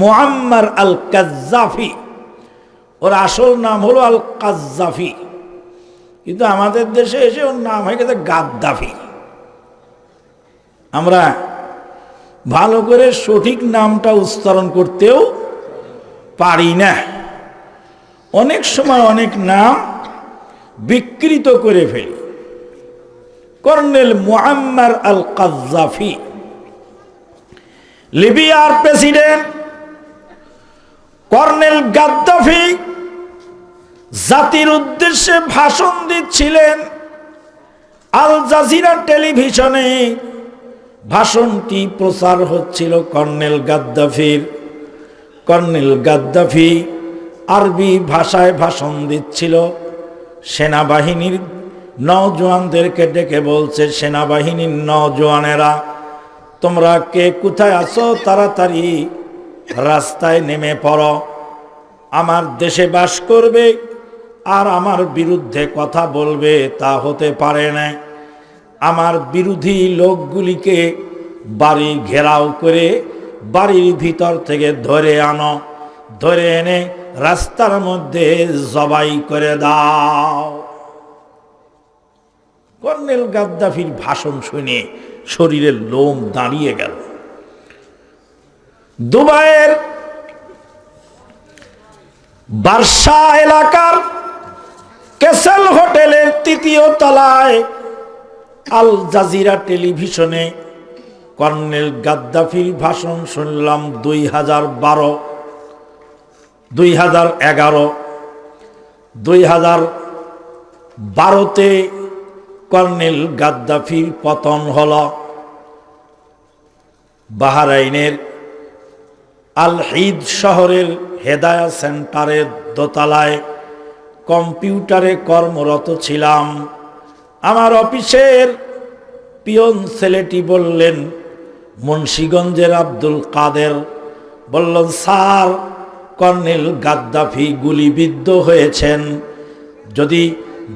মোহাম্মার আল কাজ্জাফি ওর আসল নাম হলো আল কাজ্জাফি কিন্তু আমাদের দেশে এসে ওর নাম হয়ে গেছে গাদ্দাফি। আমরা ভালো করে সঠিক নামটা উচ্চারণ করতেও পারি না। অনেক সময় অনেক নাম বিকৃত করে ফেলি। কর্নেল মোহাম্মার আল কাজাফি লিবিয়ার প্রেসিডেন্ট কর্নেল গাদ্দাফি জাতির উদ্দেশ্যে ভাষণ দিচ্ছিলেন আল জাজিরা টেলিভিশনে। ভাষণটি প্রচার হচ্ছিল কর্নেল গাদ্দাফির। কর্নেল গাদ্দাফি আরবি ভাষায় ভাষণ দিচ্ছিল। সেনাবাহিনীর নজওয়ানদেরকে ডেকে বলছে, সেনাবাহিনীর নজওয়ানেরা তোমরা কে কোথায় আছো? তাড়াতাড়ি রাস্তায় নেমে পড়ো। আমার দেশে বাস করবে আর আমার বিরুদ্ধে কথা বলবে তা হতে পারে না। আমার বিরোধী লোকগুলিকে বাড়ি ঘেরাও করে বাড়ির ভিতর থেকে ধরে আনো, ধরে এনে রাস্তার মধ্যে জবাই করে দাও। কর্নেল গাদ্দাফির ভাষণ শুনে শরীরের লোম দাঁড়িয়ে গেল। দুবাইয়ের বার্সা এলাকার কেসেল হোটেলের তৃতীয় তলায় আল জাজিরা টেলিভিশনে কর্নেল গাদ্দাফির ভাষণ শুনলাম দুই হাজার বারো, দুই হাজার এগারো, দুই হাজার বারোতে কর্নেল গাদ্দাফির পতন হল বাহারাইনের আল হিদ শহরের হেদায়া সেন্টারের দোতলায় কম্পিউটারে কর্মরত ছিলাম। আমার অফিসের পিয়ন ছেলেটি বললেন, মুন্সীগঞ্জের আব্দুল কাদের। বললেন, স্যার, কর্নেল গাদ্দাফি গুলিবিদ্ধ হয়েছেন। যদি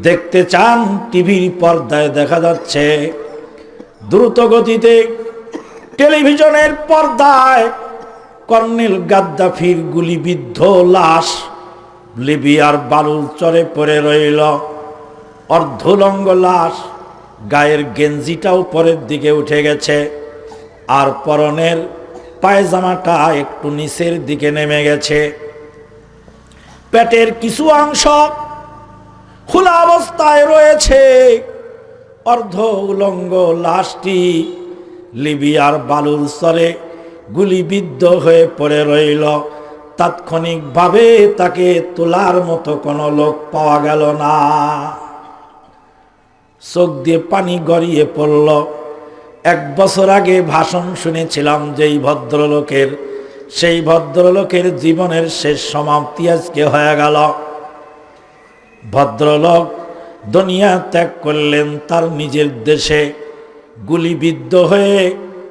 দেখতে চান, টিভির পর্দায় দেখা যাচ্ছে। দ্রুত গতিতে টেলিভিশনের পর্দায় কর্নেল গাদ্দাফির গুলিবিদ্ধ লাশ লিবিয়ার বালুর চরে পড়ে রইল। অর্ধলঙ্গ লাশ গায়ের গেঞ্জিটাও পরের দিকে উঠে গেছে। আর পরনের পায়জামাটা একটু নিচের দিকে নেমে গেছে। পেটের কিছু অংশ খোলা অবস্থায় রয়েছে। অর্ধ উলঙ্গ লাশটি লিবিয়ার বালুর স্তরে গুলিবিদ্ধ হয়ে পড়ে রইল। তাৎক্ষণিকভাবে তাকে তোলার মতো কোনো লোক পাওয়া গেল না। চোখ দিয়ে পানি গড়িয়ে পড়ল। এক বছর আগে ভাষণ শুনেছিলাম যেই ভদ্রলোকের, সেই ভদ্রলোকের জীবনের শেষ সমাপ্তি আজকে হয়ে গেল। ভদ্রলোক দুনিয়া ত্যাগ করলেন তার নিজের দেশে। গুলিবিদ্ধ হয়ে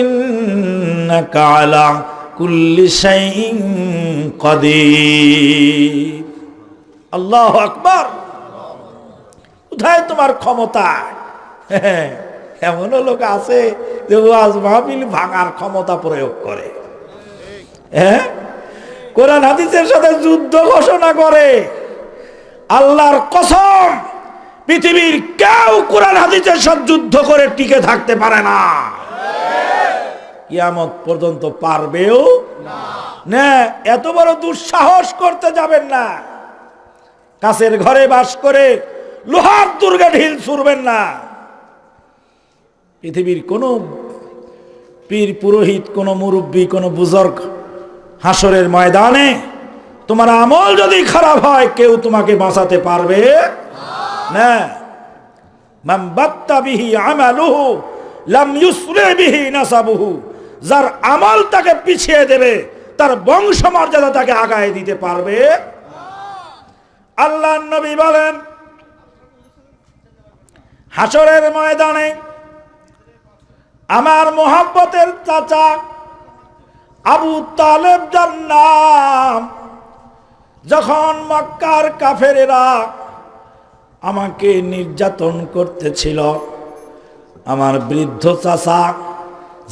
ইন্নাকা আলা কোথায় তোমার ক্ষমতা? এমনও লোক আছে যে ওয়াজ মাহফিল ভাঙার ক্ষমতা প্রয়োগ করে। হ্যাঁ? কোরআন হাদিসের সাথে যুদ্ধ ঘোষণা করে। আল্লাহর কসম, পৃথিবীর কেউ কোরআন হাদিসের সাথে যুদ্ধ করে টিকে থাকতে পারে না। কিয়ামত পর্যন্ত পারবেও না। এত বড় দুঃসাহস করতে যাবেন না। কাছের ঘরে বাস করে লোহার দুর্গা ঢিল ছুড়বেন না। পৃথিবীর কোনো পীর, পুরোহিত, কোনো মুরব্বী, কোনো বুজর্গ হাসরের ময়দানে তোমার আমল যদি খারাপ হয়, কেউ তোমাকে বাঁচাতে পারবে না। মান বাত্তা বিহি আমালুহু, লাম নাসাবুহু। যার আমল তাকে পিছিয়ে দেবে, তার বংশমর্যাদা তাকে আগায় দিতে পারবে। আল্লাহ নবী বলেন হাসরের ময়দানে আমার মোহাব্বতের চাচা আবু তালেব নাম, যখন মক্কার কাফেরেরা আমাকে নির্যাতন করতেছিল, আমার বৃদ্ধ চাচা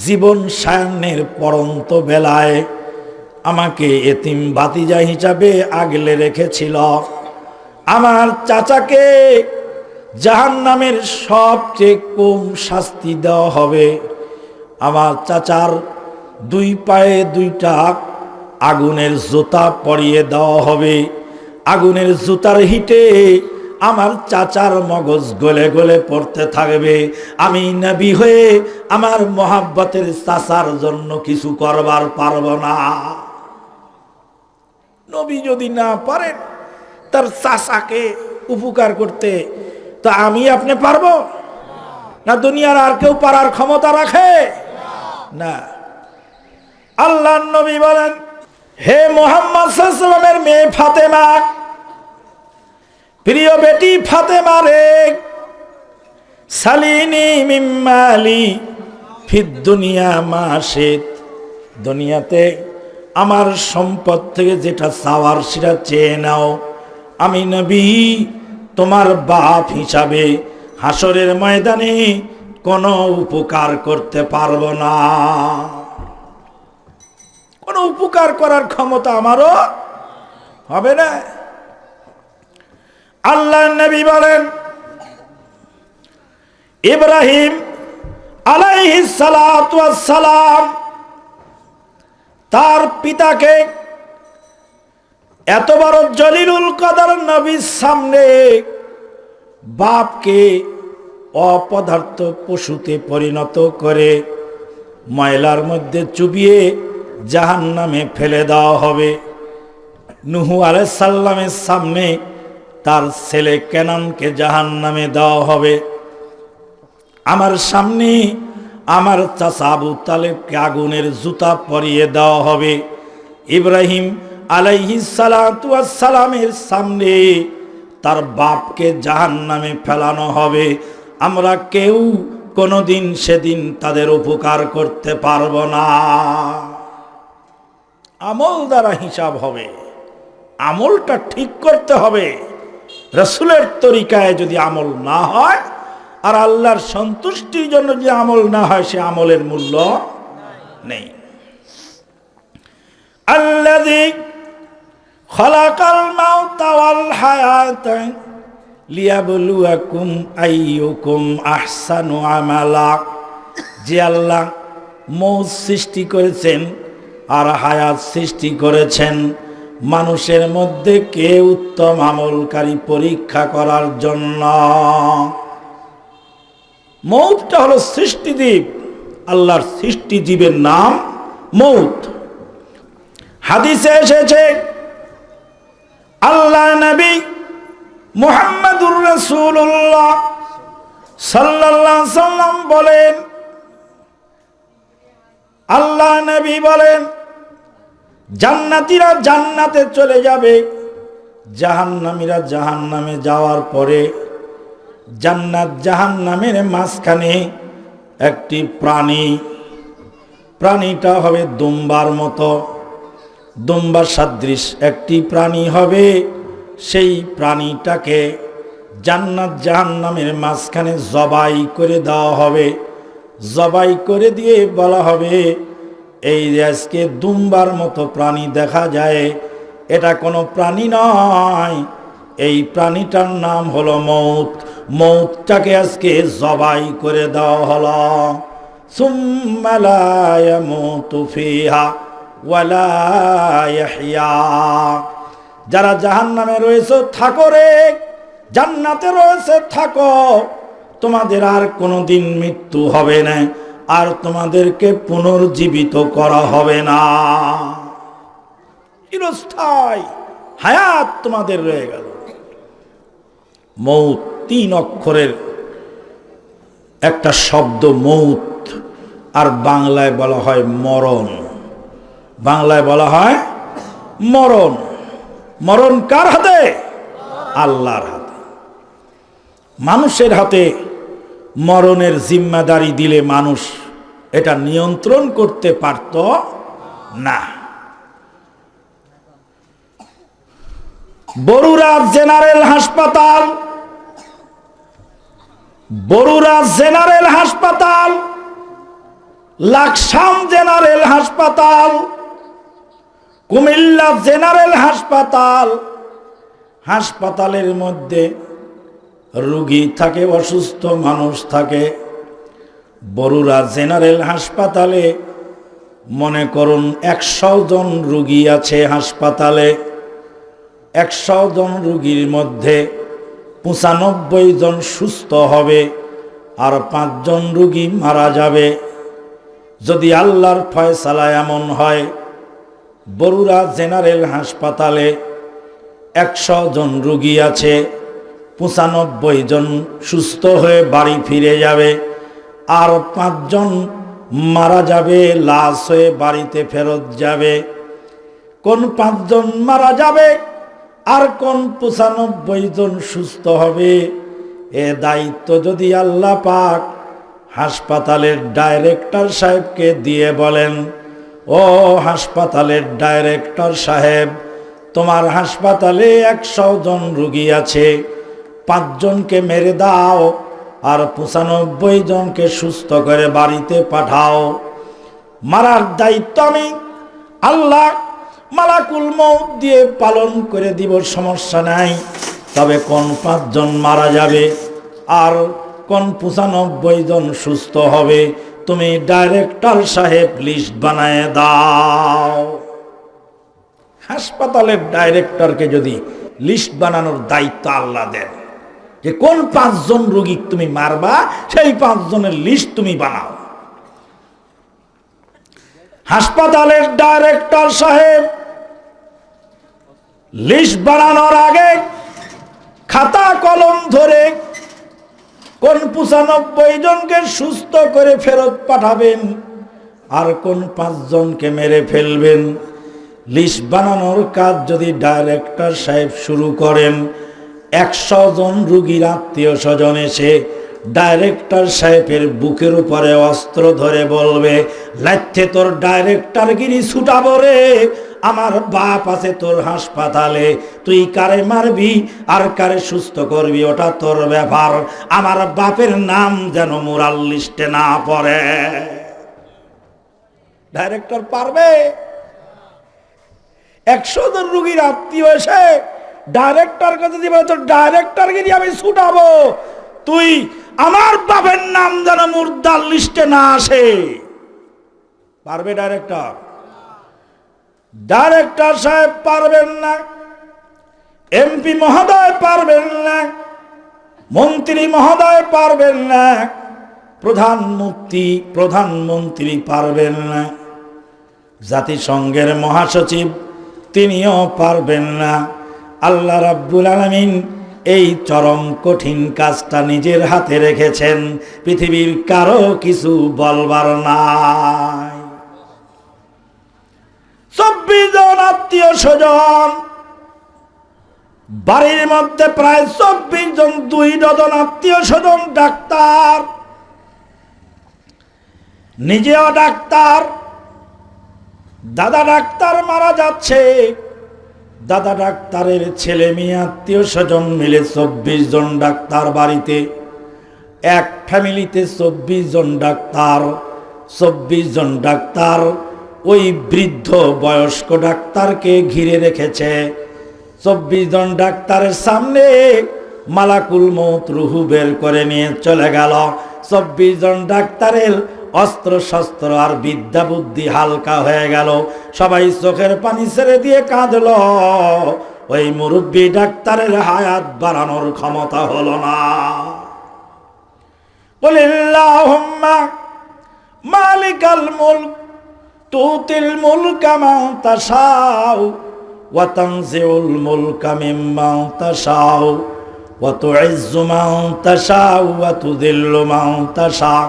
জীবন সায়নের পরন্ত বেলায় আমাকে এতিম বাতিজা হিসাবে আগলে রেখেছিল। আমার চাচাকে জাহান নামের সবচেয়ে কম শাস্তি দেওয়া হবে। আমার চাচার দুই পায়ে দুইটা আগুনের জুতা পরিয়ে দেওয়া হবে। আগুনের জুতার হিটে আমার চাচার মগজ গলে গলে পড়তে থাকবে। আমি নবী হয়ে আমার মহাব্বতের চাচার জন্য কিছু করবার পারব না। নবী যদি না পারেন, তার চাচাকে উপকার করতে, তা আমি আপনি পারব? না দুনিয়ার আর কেউ পারার ক্ষমতা রাখে? না। আল্লাহ নবী বলেন, হে মোহাম্মদ সাল্লামের মেয়ে ফাতেমা প্রিয় বেটি ফাতেমা রে, সালিনি মিম্মালি দুনিয়া মাসিদ দুনিয়াতে আমার সম্পদ থেকে যেটা চাওয়ার সেটা চেয়ে নাও। আমি নবী, তোমার বাপ হিসাবে হাসরের ময়দানে কোনো উপকার করতে পারব না। কোনো উপকার করার ক্ষমতা আমারও হবে না। আল্লাহ নবী বলেন, ইব্রাহিম সালাম তার পিতাকে এত বড় জলিলুল কদর নবীর সামনে বাপকে অপদার্থ পশুতে পরিণত করে ময়লার মধ্যে চুবিয়ে জাহান নামে ফেলে দেওয়া হবে। নুহু আলাইসাল্লামের সামনে তার ছেলে কেনানকে জাহান নামে দেওয়া হবে। আমার সামনে আমার চাচা আবু তালেবকে আগুনের জুতা পরিয়ে দেওয়া হবে। ইব্রাহিম আলাইহি সালামের সামনে তার বাপকে জাহান নামে ফেলানো হবে। আমরা কেউ কোনোদিন সেদিন তাদের উপকার করতে পারব না। আমল দ্বারা হিসাব হবে। আমলটা ঠিক করতে হবে। রসুলের তরিকায় যদি আমল না হয়, আর আল্লাহর সন্তুষ্টির জন্য যে আমল না হয়, সে আমলের মূল্য নেই। আল্লাদি খলাকাল মাউতা ওয়াল হায়াতা লিয়াবলুয়াকুম আইয়ুকুম আহসানু আমালা। যে আল্লাহ মৌত সৃষ্টি করেছেন আর হায়াত সৃষ্টি করেছেন মানুষের মধ্যে কে উত্তম আমলকারী পরীক্ষা করার জন্য? মৌতটা হলো সৃষ্টিদ্বীপ আল্লাহর সৃষ্টিজীবের নাম মৌত। হাদিসে এসেছে, আল্লাহ নবী মুহাম্মাদুর রাসূলুল্লাহ সাল্লাল্লাহু সাল্লাম বলেন, আল্লাহ নবী বলেন জান্নাতীরা জান্নাতে চলে যাবে। জাহান্নামীরা জাহান্নামে যাওয়ার পরে জান্নাত জাহান্নামের মাঝখানে একটি প্রাণী। প্রাণীটা হবে দুম্বার মতো। দুম্বার সাদৃশ একটি প্রাণী হবে। সেই প্রাণীটাকে জান্নাত জাহান্নামের মাঝখানে জবাই করে দেওয়া হবে। জবাই করে দিয়ে বলা হবে এই আজকে দুম্বার মতো প্রাণী দেখা যায়। এটা কোনো প্রাণী নয়। এই প্রাণীটার নাম হলো মৌত। মৌতটাকে আজকে জবাই করে দেওয়া হলো। যারা জাহান নামে রয়েছে, থাকো রে। জান্নাতে রয়েছে, থাকো। তোমাদের আর কোনোদিন মৃত্যু হবে না। আর তোমাদেরকে পুনর্জীবিত করা হবে না। হায়াত তোমাদের রয়ে গেল। মৌত তিন অক্ষরের একটা শব্দ মৌত, আর বাংলায় বলা হয় মরণ। বাংলায় বলা হয় মরণ। মরণ কার হাতে? আল্লাহর হাতে। মানুষের হাতে মরণের জিম্মাদারি দিলে মানুষ এটা নিয়ন্ত্রণ করতে পারত না। বরুড়া জেনারেল হাসপাতাল বরুড়া জেনারেল হাসপাতাল, লাকসাম জেনারেল হাসপাতাল, কুমিল্লা জেনারেল হাসপাতাল, হাসপাতালের মধ্যে রুগী থাকে, অসুস্থ মানুষ থাকে। বরুড়া জেনারেল হাসপাতালে, মনে করুন একশো জন রুগী আছে হাসপাতালে। একশো জন রুগীর মধ্যে পঁচানব্বই জন সুস্থ হবে আর পাঁচজন রুগী মারা যাবে। যদি আল্লাহর ফয়সালা এমন হয় বরুড়া জেনারেল হাসপাতালে একশো জন রুগী আছে। পঁচানব্বই জন সুস্থ হয়ে বাড়ি ফিরে যাবে আর পাঁচজন মারা যাবে, লাশ হয়ে বাড়িতে ফেরত যাবে। কোন পাঁচজন মারা যাবে আর কোন পঁচানব্বই জন সুস্থ হবে, এ দায়িত্ব যদি আল্লাহ পাক হাসপাতালের ডাইরেক্টর সাহেবকে দিয়ে বলেন, ও হাসপাতালের ডাইরেক্টর সাহেব, তোমার হাসপাতালে একশো জন রুগী আছে পাঁচজনকে মেরে দাও, আর পঁচানব্বই জনকে সুস্থ করে বাড়িতে পাঠাও। মারার দায়িত্ব আমি আল্লাহ। মালাকুল মৌত দিয়ে পালন করে দিব, সমস্যা নাই। তবে কোন পাঁচজন মারা যাবে, আর কোন পঁচানব্বই জন সুস্থ হবে, তুমি ডাইরেক্টর সাহেব লিস্ট বানায় দাও। হাসপাতালের ডাইরেক্টরকে যদি লিস্ট বানানোর দায়িত্ব আল্লাহ দেন। যে কোন পাঁচজন রোগী তুমি মারবা, সেই পাঁচজনের লিস্ট তুমি বানাও। হাসপাতালের ডাইরেক্টর সাহেব লিস্ট বানানোর আগে খাতা কলম ধরে কোন পঁচানব্বই জনকে সুস্থ করে ফেরত পাঠাবেন আর কোন পাঁচজনকে মেরে ফেলবেন। লিস্ট বানানোর কাজ যদি ডাইরেক্টর সাহেব শুরু করেন একশো জন রুগীর আত্মীয় স্বজন এসে ডাইরেক্টর সাহেবের বুকের উপরে অস্ত্র ধরে বলবে লাইতে তোর ডাইরেক্টর গিরি ছুটাবো রে। আমার বাপ আছে তোর হাসপাতালে, তুই কারে মারবি আর কারে সুস্থ করবি ওটা তোর ব্যাপার। আমার বাপের নাম যেন মোরাল লিস্টে না পড়ে। ডাইরেক্টর পারবে? একশো জন রুগীর আত্মীয় এসে ডাইরেক্টর যদি দিবে তো ডাইরেক্টর গিয়ে আমি ছুটাবো, তুই আমার বাপের নাম যেন মুর্দার লিস্টে না আসে। পারবে ডাইরেক্টর ডাইরেক্টর সাহেব পারবেন না। এমপি মহোদয় পারবেন না। মন্ত্রী মহোদয় পারবেন না। প্রধানমন্ত্রী প্রধানমন্ত্রী পারবেন না। জাতিসংঘের মহাসচিব তিনিও পারবেন না। আল্লাহ রাব্বুল আলমিন এই চরম কঠিন কাজটা নিজের হাতে রেখেছেন, পৃথিবীর কারও কিছু বলবার নাই। চব্বিশ জন আত্মীয় স্বজন, বাড়ির মধ্যে প্রায় চব্বিশ জন দুই ডজন আত্মীয় স্বজন ডাক্তার, নিজেও ডাক্তার, দাদা ডাক্তার মারা যাচ্ছে। দাদা ডাক্তারের ছেলে মেয়ে, আত্মীয় স্বজন মিলে চব্বিশ জন ডাক্তার বাড়িতে। এক ফ্যামিলিতে চব্বিশ জন ডাক্তার, চব্বিশ জন ডাক্তার। ওই বৃদ্ধ বয়স্ক ডাক্তারকে ঘিরে রেখেছে। চব্বিশ জন ডাক্তারের সামনে মালাকুল মৌত রুহু বের করে নিয়ে চলে গেল। চব্বিশ জন ডাক্তারের অস্ত্র শস্ত্র আর বিদ্যা বুদ্ধি হালকা হয়ে গেল। সবাই চোখের পানি ছেড়ে দিয়ে কাঁদল। ওই মুরব্বী ডাক্তারের হায়াত বাড়ানোর ক্ষমতা হলো না। মালিকাল মুলক, তুতিল মুলকা মান তাশাউ, ওয়া তানজিউল মুলকা মিম্মান তাশাউ, ওয়া তুইজ্জু মান তাশাউ, ওয়া তুযিল্লু মান তাশাউ।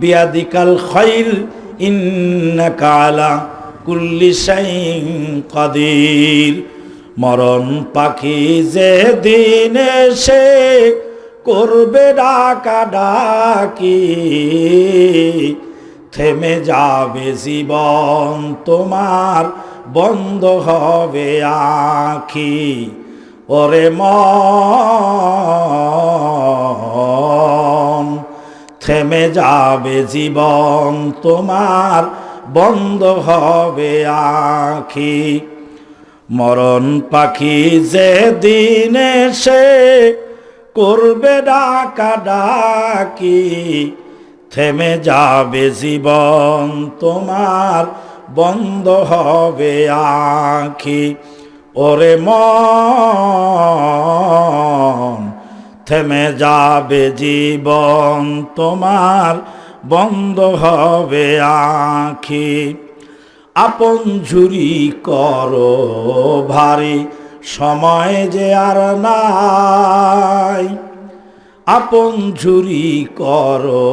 বিয়াদিকাল খাইর, ইন্নাকা আলা কুল্লি শাইইন কাদির। মরণ পাখি যে দিন এসে করবে ডাকা ডাকি। থেমে যাবে জীবন তোমার, বন্ধ হবে আখি। ওরে মন থেমে যাবে জীবন, তোমার বন্ধ হবে আখি। মরণ পাখি যে দিনে সে করবে ডাকা ডাকি থেমে যাবে জীবন, তোমার বন্ধ হবে আখি। ওরে মন থেমে যাবে জীবন তোমার, বন্ধ হবে আখি। আপন ঝুরি করো ভারী, সময় যে আর নাই। আপন ঝুরি করো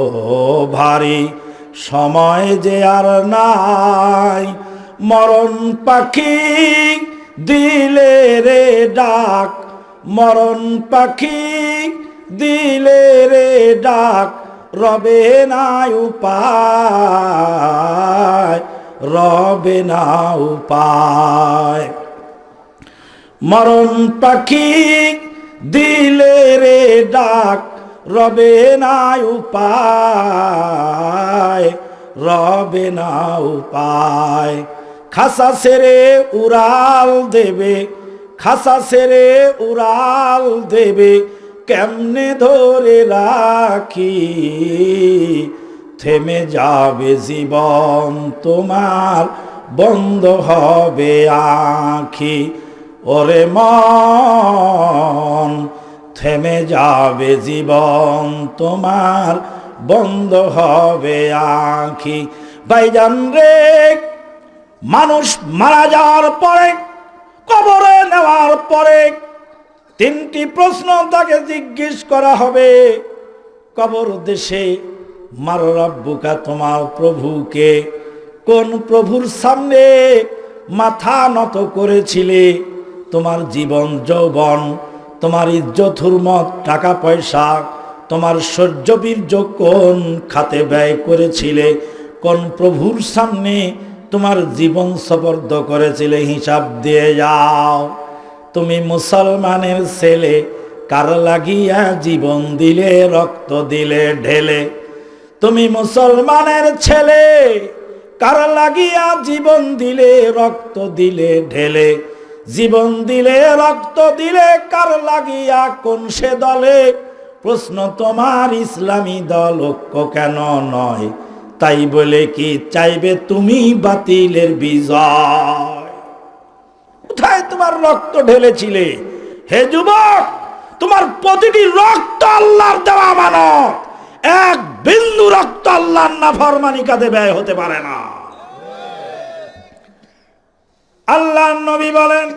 ভারী, সময় যে আর নাই। মরণ পাখি দিলে রে ডাক, মরণ পাখি দিলে রে ডাক, রবে নাই উপায়, রবে না উপায়। মরণ পাখি দিলে রে ডাক, রবে না উপায়, রবে না উপায়। খাসা সেরে উড়াল দেবে, খাসা সেরে উড়াল দেবে কেমনে ধরে রাখি? থেমে যাবে জীবন তোমার, বন্ধ হবে আখি। ওরে মন, থেমে যাবে জীবন তোমার, বন্ধ হবে আখি। ভাইজান রে, মানুষ মারা যাওয়ার পরে, কবরে নেওয়ার পরে তিনটি প্রশ্ন তাকে জিজ্ঞেস করা হবে। কবর দেশে, মার তোমার প্রভুকে, কোন প্রভুর সামনে মাথা নত করেছিলে? তোমার জীবন যৌবন, তোমার ইজ্জত, হুরমত, টাকা, পয়সা, তোমার সহ্য বীর্য কোন খাতে ব্যয় করেছিলে? কোন প্রভুর সামনে তোমার জীবন সবর্দ করেছিলে? হিসাব দিয়ে যাও। তুমি মুসলমানের ছেলে, কার লাগিয়া জীবন দিলে, রক্ত দিলে, ঢেলে? তুমি মুসলমানের ছেলে, কার লাগিয়া জীবন দিলে, রক্ত দিলে, ঢেলে? জীবন দিলে, রক্ত দিলে, কার লাগিয়া কোন সে দলে? প্রশ্ন তোমার ইসলামী দল ঐক্য কেন নয়? তাই বলে কি চাইবে তুমি বাতিলের বিজয়? তোমার রক্ত ঢেলেছিলে। হে যুবক, তোমার প্রতিটি রক্ত আল্লাহর দেওয়া মানত এক বিন্দু রক্ত আল্লাহর না ফরমানি কাঁধে ব্যয় হতে পারে না। আল্লাহ নবী বলেন,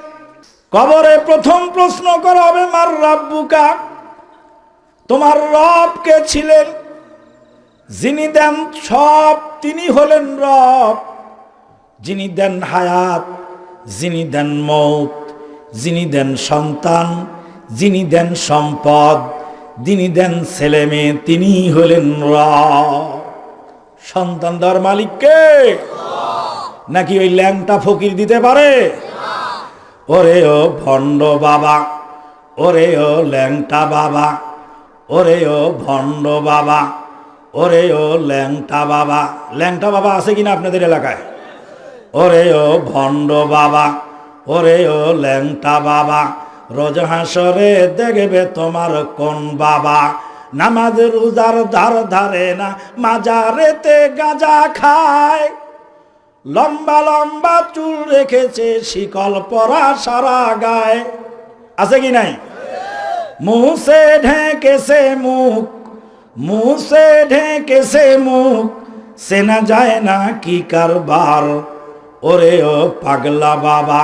কবরে প্রথম প্রশ্ন করা হবে, মার রাব্বুকা, তোমার রব কে ছিলেন? যিনি দেন সব, তিনি হলেন রব। যিনি দেন হায়াত। যিনি দেন মৌত, যিনি দেন সন্তান, যিনি দেন সম্পদ, যিনি দেন ছেলে মেয়ে, তিনি হলেন সন্তান দেওয়ার মালিককে নাকি ওই ল্যাংটা ফকির দিতে পারে? ওরে ও ভণ্ড বাবা, ওরে ও ল্যাংটা বাবা, ওরে ও ভণ্ড বাবা, ওরে ও ল্যাংটা বাবা। ল্যাংটা বাবা আছে কিনা আপনাদের এলাকায়? ওরে ও ভণ্ড বাবা ওরে ও ল্যাংটা বাবা। রোজ হাসরে দেখবে তোমার কোন বাবা। নামাজ রোজার ধার ধারে না, মাজারেতে গাঁজা খায়। লম্বা লম্বা চুল রেখেছে, শিকল পরা সারা গায়ে। আছে কি নাই? মুসে ঢেকেছে মুখ মুসে ঢেকেছে মুখ। সেনা যায় না কি কারবার। ওরে ও পাগলা বাবা,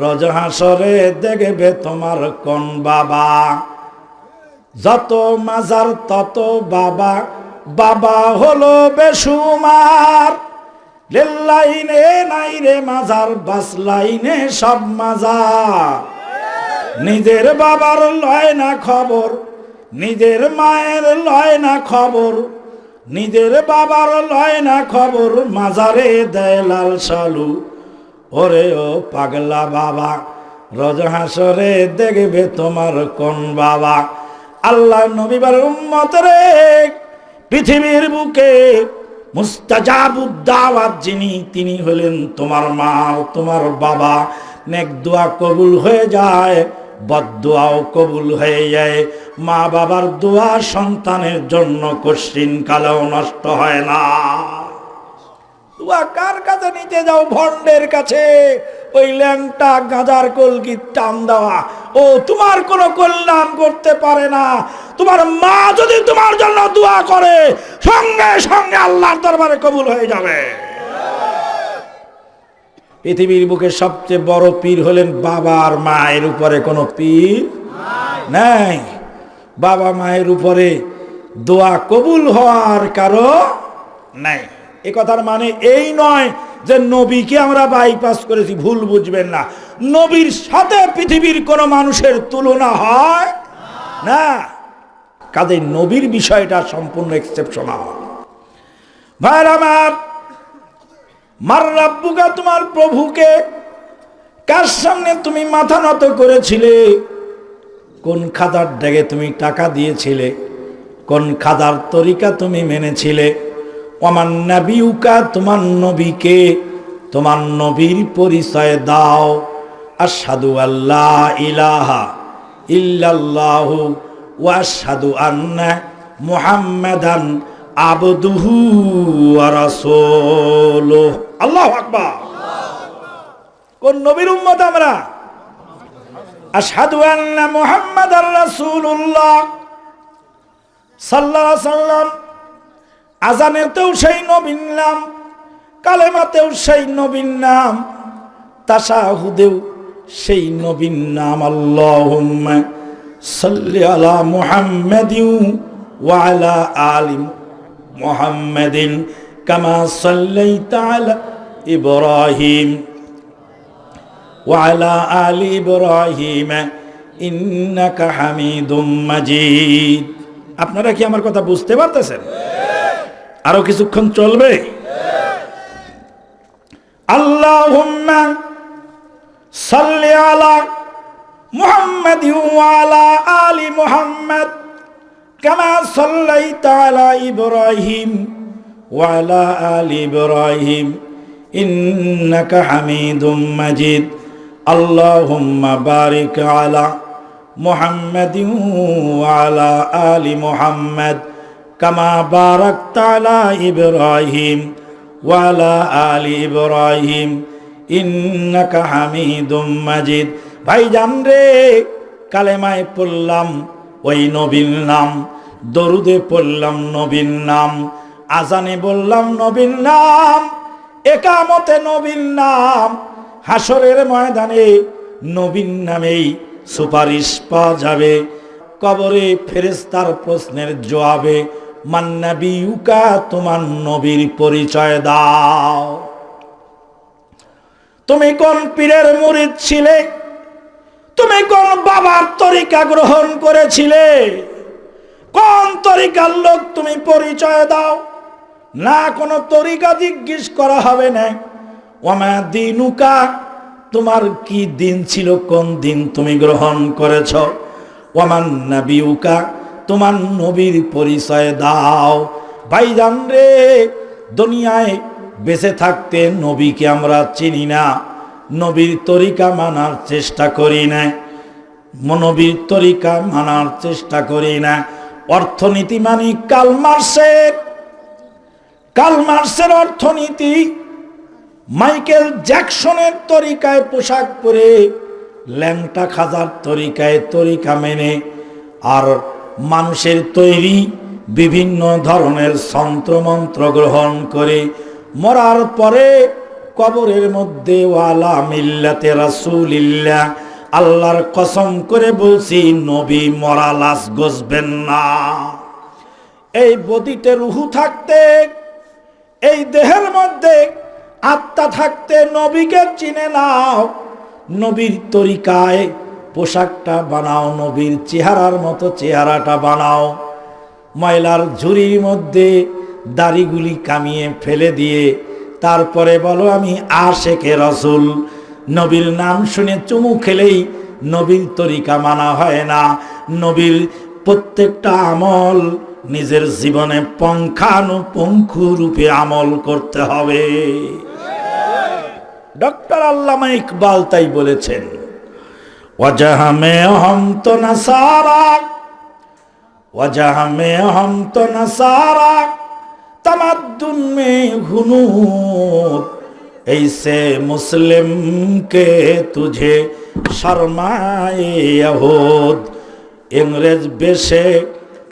রজ হাসরে দেখবে তোমার কোন বাবা। যত মাজার, তত বাবা বাবা হলো বেসুমার লাইনে নাই রে মাজার, বাস লাইনে সব মাজার। নিজের বাবার লয় না খবর, নিজের মায়ের লয় না খবর। নিজের বাবার লয় না খবর মাজারে দেয় লাল সালু ওরে ও পাগলা বাবা, রজ হাসরে দেখবে তোমার কোন বাবা। আল্লাহ নবীবার উম্মত রে, পৃথিবীর বুকে মুস্তাজাবুদ্দাওয়াত যিনি, তিনি হলেন তোমার মা তোমার বাবা। নেক দোয়া কবুল হয়ে যায় বদোয়াও কবুল হয়ে যায়। মা বাবার দোয়া সন্তানের জন্য কশ্চিন কালেও নষ্ট হয় না। কার কাছে নিতে যাও কাছে? ওই ল্যাংটা কলকি টান দেওয়া। ও, তোমার করতে পারে না। তোমার মা যদি তোমার জন্য দোয়া করে, সঙ্গে সঙ্গে আল্লাহর দরবারে কবুল হয়ে যাবে। পৃথিবীর বুকে সবচেয়ে বড় পীর হলেন বাবার মায়ের উপরে কোনো পীর নাই। বাবা মায়ের উপরে দোয়া কবুল হওয়ার কারও নাই। এ কথার মানে এই নয় যে নবীকে আমরা বাইপাস করেছি, ভুল বুঝবেন না। নবীর সাথে পৃথিবীর কোনো মানুষের তুলনা হয় না। কাজে নবীর বিষয়টা সম্পূর্ণ এক্সেপশনাল ভাইর আমার, মার রাব্বুকা তোমার প্রভুকে কার সামনে তুমি মাথা নত করেছিলে? কোন খাদার ডেগে তুমি টাকা দিয়েছিলে? কোন খাদার তরিকা তুমি মেনেছিলে? আমার নাবিউকা, তোমার নবীকে তোমার নবীর পরিচয় দাও। আসাদু আল্লাহ ইলাহা ইল্লাল্লাহু ওয়াসাদু আন্না মুহাম্মাদান আবদুহু ওয়া আল্লাহু আকবার। কোন নবীর উম্মত আমরা? আশহাদু আন্না মুহাম্মাদার রাসূলুল্লাহ। সাল্লাল্লাহু সাল্লাম আজানেতেও সেই নবীন নাম, কালেমাতেও সেই নবীন নাম তাসাহুদেও সেই নবীন নাম। আল্লাহুম্মা সাল্লি আলা মুহাম্মাদিন ওয়া আলা আলি মুহাম্মাদিন কামা সাল্লাইতা আলা ইব্রাহিম। وعلى آل إبراهيم إنك حميد مجيد আপনারা কি আমার কথা বুঝতে পারতেছেন আরো কিছুক্ষণ চলবে আল্লাহুম্মা সাল্লি আলা মুহাম্মাদ ওয়া আলা আলি মুহাম্মাদ কামা সাল্লাইতা আলা ইব্রাহিম ওয়া আলা আলি ইব্রাহিম ইন্নাকা হামিদুম মাজিদ আল্লাহুম্মা বারিক আলা محمد وعلى آل محمد كما باركت على إبراهيم وعلى آل إبراهيم إنك حميد مجيد ভাই জান রে কালেমায় পড়লাম ওই নবীন নাম দরুদে পড়লাম নবীন নাম আজানে বললাম নবীন নাম একামতে নবীন নাম হাসরের ময়দানে নবীন নামেই সুপারিশ পাওয়া যাবে। কবরে ফেরেস্তার প্রশ্নের জবাবে মান্নাবি উকা তোমার নবীর পরিচয় দাও। তুমি কোন পীরের মুরিদ ছিলে? তুমি কোন বাবার তরিকা গ্রহণ করেছিলে? কোন তরিকার লোক তুমি পরিচয় দাও? না কোনো তরিকা জিজ্ঞেস করা হবে না। ওমা দিনুকা, তোমার কি দিন ছিল, কোন দিন তুমি গ্রহণ করেছ? ওমান নাবিউকা, তোমার নবীর পরিচয় দাও। ভাইজান রে, দুনিয়ায় বেঁচে থাকতে নবীকে আমরা চিনি না। নবীর তরিকা মানার চেষ্টা করি না। নবীর তরিকা মানার চেষ্টা করি না। অর্থনীতি মানি কালমার্সের কালমার্সের অর্থনীতি মাইকেল জ্যাকসনের তরিকায় পোশাক পরে, ল্যাংটা খাজার তরিকায় তরিকা মেনে, আর মানুষের তৈরি বিভিন্ন ধরনের যন্ত্রমন্ত্র গ্রহণ করে, মরার পরে কবরের মধ্যে, ওয়ালা মিল্লাতে রাসূলিল্লাহ, আল্লাহর কসম করে বলছি, নবী মরা লাশ গসবেন না। এই বদিতে রুহু থাকতে, এই দেহের মধ্যে আত্মা থাকতে নবীকে চিনে নাও। নবীর তরিকায় পোশাকটা বানাও, নবীর চেহারার মতো চেহারাটা বানাও। ময়লার ঝুড়ির মধ্যে দাড়িগুলি কামিয়ে ফেলে দিয়ে তারপরে বলো, আমি আশেকে রসুল। নবীর নাম শুনে চুমু খেলেই নবীর তরিকা মানা হয় না। নবীর প্রত্যেকটা আমল নিজের জীবনে পঙ্খানুপঙ্খু রূপে আমল করতে হবে। ডক্টর আল্লামা ইকবাল তাই বলেছেন ওয়াজাহা মে হম তো নাসারা ওয়াজাহা মে হম তো নাসারা तमद्दुन में हुनूर ऐसे मुस्लिम के तुझे शर्माए यहूद ইংরেজ বেশে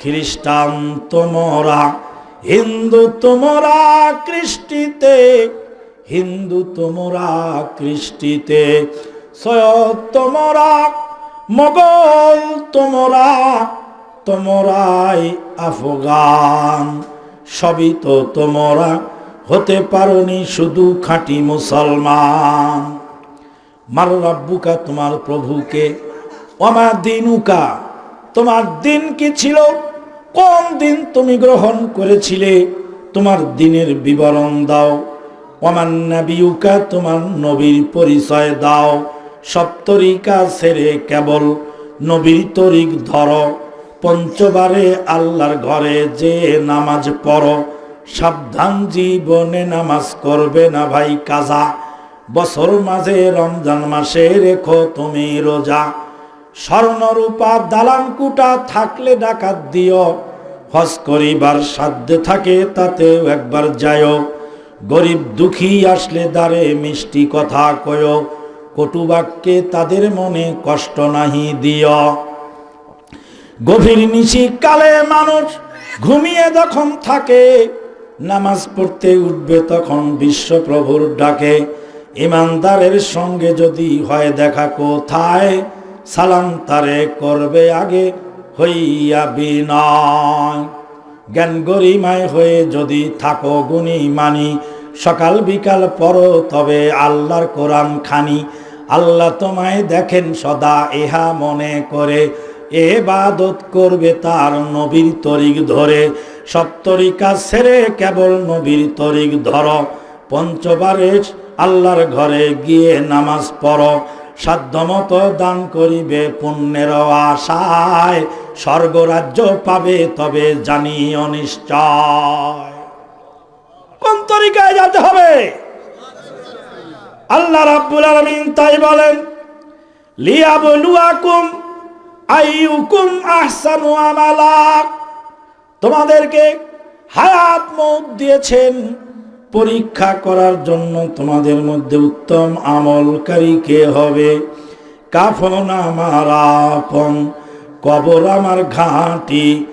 খ্রিস্টান তোমরা হিন্দু তোমরা কৃষ্টিতে হিন্দু তোমরা কৃষ্টিতে সৈয়দ তোমরা মোগল, তোমরা তোমরাই আফগান। সবই তো তোমরা হতে পারোনি শুধু খাঁটি মুসলমান। মার রাব্বুকা তোমার প্রভুকে আমার দিনুকা, তোমার দিন কি ছিল? কোন দিন তুমি গ্রহণ করেছিলে? তোমার দিনের বিবরণ দাও। আমার নাবিউকা তোমার নবীর পরিচয় দাও। সপ্তরিকা ছেড়ে কেবল নবীর তরিক ধরো। পঞ্চবারে আল্লাহর ঘরে যে নামাজ পড়ো। সাবধান জীবনে নামাজ করবে না ভাই কাজা। বছর মাঝে রমজান মাসে রেখো তুমি রোজা। স্বর্ণরূপা দালান কুটা থাকলে ডাকাত দিও। হজ করিবার সাধ্যে থাকে তাতেও একবার যায়ও গরিব দুঃখী আসলে দ্বারে মিষ্টি কথা কয় কটুবাক্যে তাদের মনে কষ্ট নাহি দিও গভীর নিশি কালে মানুষ ঘুমিয়ে যখন থাকে, নামাজ পড়তে উঠবে তখন বিশ্বপ্রভুর ডাকে, ইমানদারের সঙ্গে যদি হয় দেখা কোথায়, সালাম তারে করবে আগে হইয়া বিনয়। জ্ঞান গরিমায় হয়ে যদি থাকো গুণী মানি, সকাল বিকাল পড়ো তবে আল্লাহর কোরআন খানি। আল্লাহ তোমায় দেখেন সদা, ইহা মনে করে। এবাদত করবে তার নবীর তরিক ধরে। সপ্তরিকা ছেড়ে কেবল নবীর তরিক ধর। পঞ্চবারে আল্লাহর ঘরে গিয়ে নামাজ পড়ো। সাধ্যমতো দান করিবে পুণ্যের আশায়। স্বর্গরাজ্য পাবে তবে জানি অনিশ্চয় কোন তরিকায় যেতে হবে? আল্লাহ রাব্বুল আলামিন তাই বলেন, লিয়াবলুয়াকুম আইয়ুকুম আহসানু আমালা। তোমাদেরকে হায়াত মৌত দিয়েছেন। পরীক্ষা করার জন্য তোমাদের মধ্যে উত্তম আমলকারী কে হবে? কাফন আমার আপন, কবর আমার ঘাঁটি,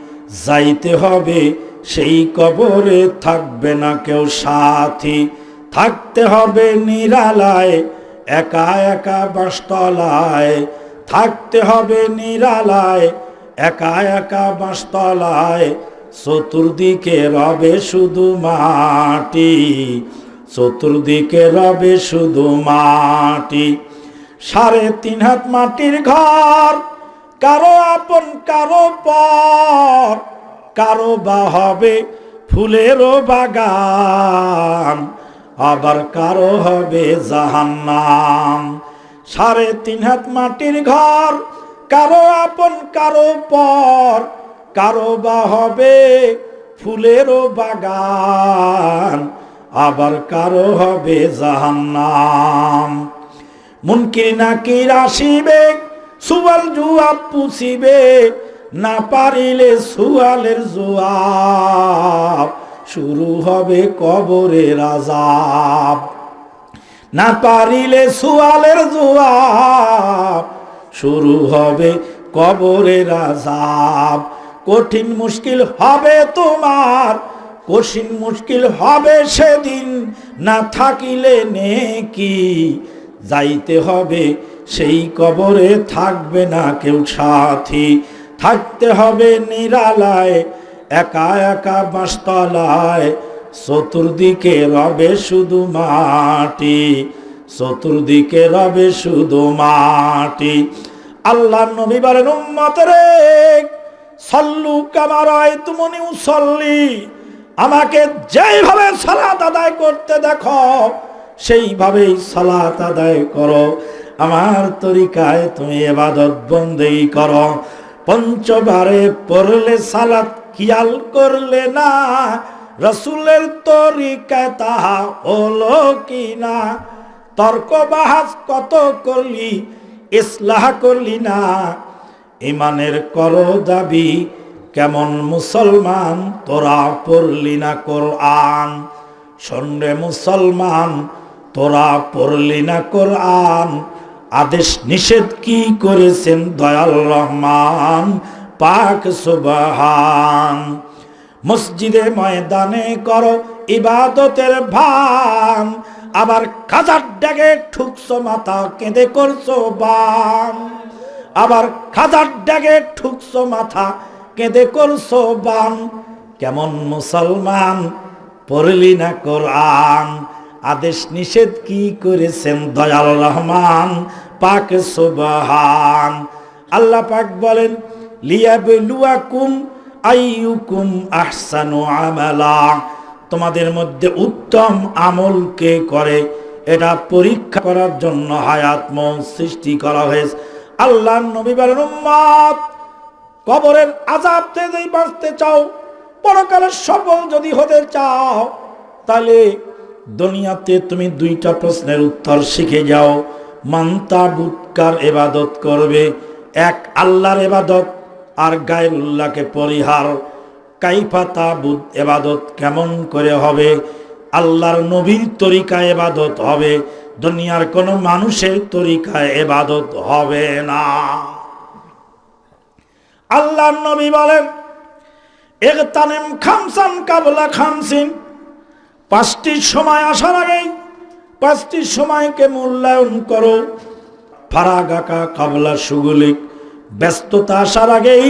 যাইতে হবে সেই কবরে থাকবে না কেউ সাথী। থাকতে হবে নিরালায়, একা একা বাসতলায়। থাকতে হবে নিরালায়, একা একা বাসতলায়। চতুর্দিকে রবে শুধু মাটি, চতুর্দিকে রবে শুধু মাটি। সাড়ে তিন হাত মাটির ঘর, কারও আপন, কারও পর, কারও বা হবে ফুলেরও বাগান, আবার কারও হবে জাহান্নাম। সাড়ে তিন হাত মাটির ঘর, কারও আপন, কারও পর কারও বা হবে ফুলেরও বাগান, আবার কারও হবে জাহান্নাম। মুনকির নাকির আসিবে, সুয়াল জুয়া পুষিবে, না পারিলে সুয়ালের জুয়াব, শুরু হবে কবরের আজাব না পারিলে সুয়ালের জুয়াব, শুরু হবে কবরের আজাব কঠিন মুশকিল হবে তোমার, কঠিন মুশকিল হবে সেদিন। না থাকিলে নেকি, যাইতে হবে সেই কবরে থাকবে না কেউ সাথী। থাকতে হবে নিরালায়, একা একা বাঁশতলায় চতুর্দিকে রবে শুধু মাটি, চতুর্দিকে রবে শুধু মাটি। আল্লাহ নবী বলেন উম্মতরে সল্লু কামারায় তুমনি উসল্লি। আমাকে যেইভাবে সালাত আদায় করতে দেখো, সেইভাবেই সালাত আদায় করো। আমার তরিকায় তুমি এবাদত বন্দেই করো। পঞ্চবারে পড়লে সালাত খেয়াল করলে না, রসুলের তরিকায় তাহা হলো কি না? তর্ক বাহাস কত করলি, ইসলাহ করলি না? ইমানের কর দাবি, কেমন মুসলমান তোরা পড়লি না কোরআন? সন্ডে মুসলমান তোরা পড়লি না কোরআন? আদেশ নিষেধ কি করেছেন দয়াল রহমান? পাক সুবাহান। মসজিদে ময়দানে করো ইবাদতের ভান। আবার খাজার ড্যাগে ঠুকছো মাথা, কেঁদে করছ বান। আবার খাজার ড্যাগে ঠুকছো মাথা, কেঁদে করছ বান। কেমন মুসলমান, পড়লি না কোরআন। আদেশ নিষেধ কি করেছেন দয়াল রহমান? পাক সুবহান। আল্লাহ পাক বলেন, লিয়াবলুয়াকুম আইয়ুকুম আহসানু আমালা। তোমাদের মধ্যে উত্তম আমল কে করে? এটা পরীক্ষা করার জন্য হায়াত সৃষ্টি করা হয়েছে। আল্লাহ নবী বলেন উম্মত। কবরের আজাব থেকে বাঁচতে চাও, পরকালের সফল যদি হতে চাও, তাহলে দুনিয়াতে তুমি দুইটা প্রশ্নের উত্তর শিখে যাও। মান্তা বুৎকার এবাদত করবে, এক আল্লাহর এবাদত আর গায়রুল্লাহকে পরিহার। কাইফাতা বুধ এবাদত কেমন করে হবে? আল্লাহর নবীর তরিকা এবাদত হবে। দুনিয়ার কোনো মানুষের তরিকায় এবাদত হবে না। আল্লাহর নবী বলেন একতানেম খামসান কাবলা খামসিন। পাঁচটির সময় আসার আগেই পাঁচটির সময়কে মূল্যায়ন করো। ফারাগাকা কাবলা সুগুলিক ব্যস্ততা আসার আগেই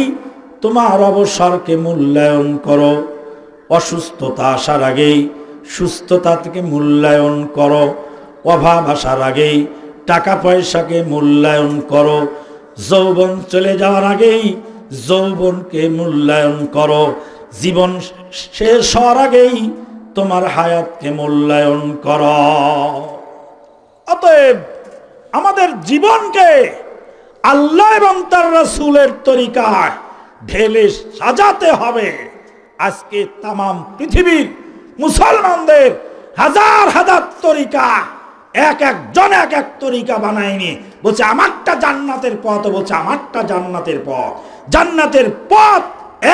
তোমার অবসরকে মূল্যায়ন করো। অসুস্থতা আসার আগেই সুস্থতা থেকে মূল্যায়ন করো। অভাব আসার আগেই টাকা পয়সাকে মূল্যায়ন করো। যৌবন চলে যাওয়ার আগেই যৌবনকে মূল্যায়ন করো। জীবন শেষ হওয়ার আগেই তোমার হায়াতকে মূল্যায়ন কর। অতএব আমাদের জীবনকে আল্লাহ এবং তার রসুলের তরিকায় ঢেলে সাজাতে হবে। আজকে তাম পৃথিবীর মুসলমানদের হাজার হাজার তরিকা এক একজন এক এক তরিকা বানায়নি। বলছে, আমারটা জান্নাতের পথ, বলছে, আমারটা জান্নাতের পথ। জান্নাতের পথ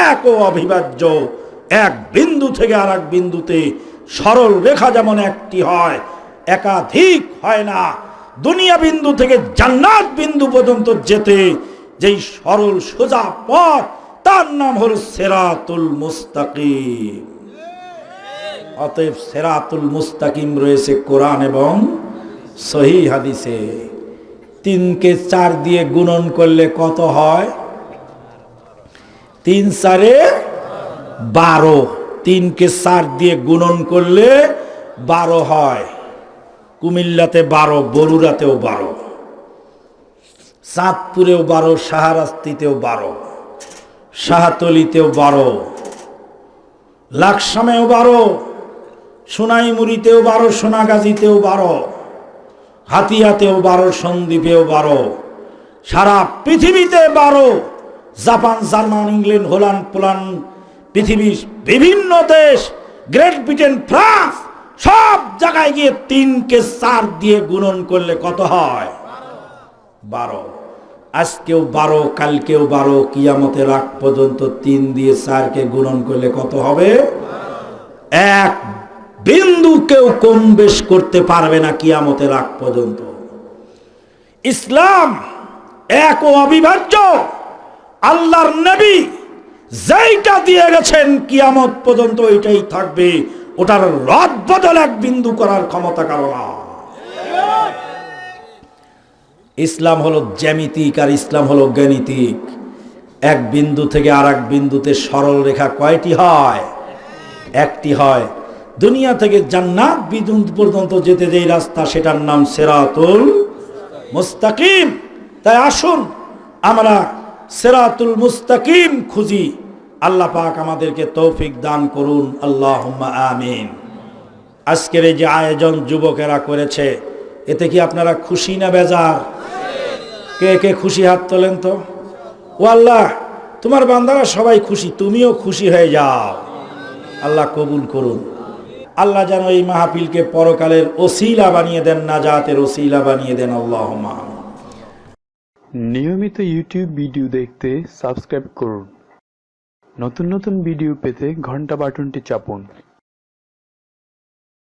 এক ও অবিভাজ্য। এক বিন্দু থেকে আর এক বিন্দুতে সরল রেখা যেমন একটি হয়, একাধিক হয় না। দুনিয়া বিন্দু থেকে জান্নাত বিন্দু পর্যন্ত যেতে, যেই সরল সোজা পথ, তার নাম হল সেরাতুল মুস্তাকিম। অতএব সেরাতুল মুস্তাকিম রয়েছে কোরআন এবং সহি হাদিসে, তিনকে চার দিয়ে গুণন করলে কত হয়? তিন চারে বারো। তিনকে চার দিয়ে গুণন করলে বারো হয়। কুমিল্লাতে বারো বরুরাতেও বারো। চাঁদপুরেও বারো সাহারাস্তিতেও বারো। শাহাতলিতেও বারো। লাকসামেও বারো। সোনাইমুড়িতেও বারো, সোনাগাজীতেও বারো। হাতিয়াতেও বারো, সন্দ্বীপেও বারো। সারা পৃথিবীতে বারো। Japan, German, England, Holland, Poland, পৃথিবীর বিভিন্ন দেশ, গ্রেট ব্রিটেন, ফ্রান্স, সব জায়গায় গিয়ে তিনকে চার দিয়ে গুণন করলে কত হয়? বারো। আজকেও বারো, কালকেও বারো, কিয়ামতের আগ পর্যন্ত তিন দিয়ে চারকে গুণন করলে কত হবে? এক বিন্দু কেউ কম বেশ করতে পারবে না কিয়ামতের আগ পর্যন্ত। ইসলাম এক ও অবিভাজ্য। আল্লাহর নবী যেইটা দিয়ে গেছেন কিয়ামত পর্যন্ত ওইটাই থাকবে। ওটার রদ বদল এক বিন্দু করার ক্ষমতা কারণ ইসলাম হলো জ্যামিতিক আর ইসলাম হলো জ্ঞানিতিক এক বিন্দু থেকে আর এক বিন্দুতে সরল রেখা কয়টি হয়? একটি হয় দুনিয়া থেকে জান্নাত বিদুন পর্যন্ত যেতে যেই রাস্তা, সেটার নাম সেরাতুল মুস্তাকিম। তাই আসুন, আমরা সেরাতুল মুস্তাকিম খুঁজি। আল্লাহ পাক আমাদেরকে তৌফিক দান করুন। আল্লাহ আমিন। আজকের এই যে আয়োজন যুবকেরা করেছে, এতে কি আপনারা খুশি না বেজার? কে কে খুশি হাত তোলেন তো? ও আল্লাহ, তোমার বান্দারা সবাই খুশি, তুমিও খুশি হয়ে যাও। আল্লাহ কবুল করুন। আল্লাহ যেন এই মাহফিলকে পরকালের ওসিলা বানিয়ে দেন, নাজাতের ওসিলা বানিয়ে দেন আল্লাহ নিয়মিত ইউটিউব ভিডিও দেখতে সাবস্ক্রাইব করুন। নতুন নতুন ভিডিও পেতে ঘণ্টা বাটনটি চাপুন।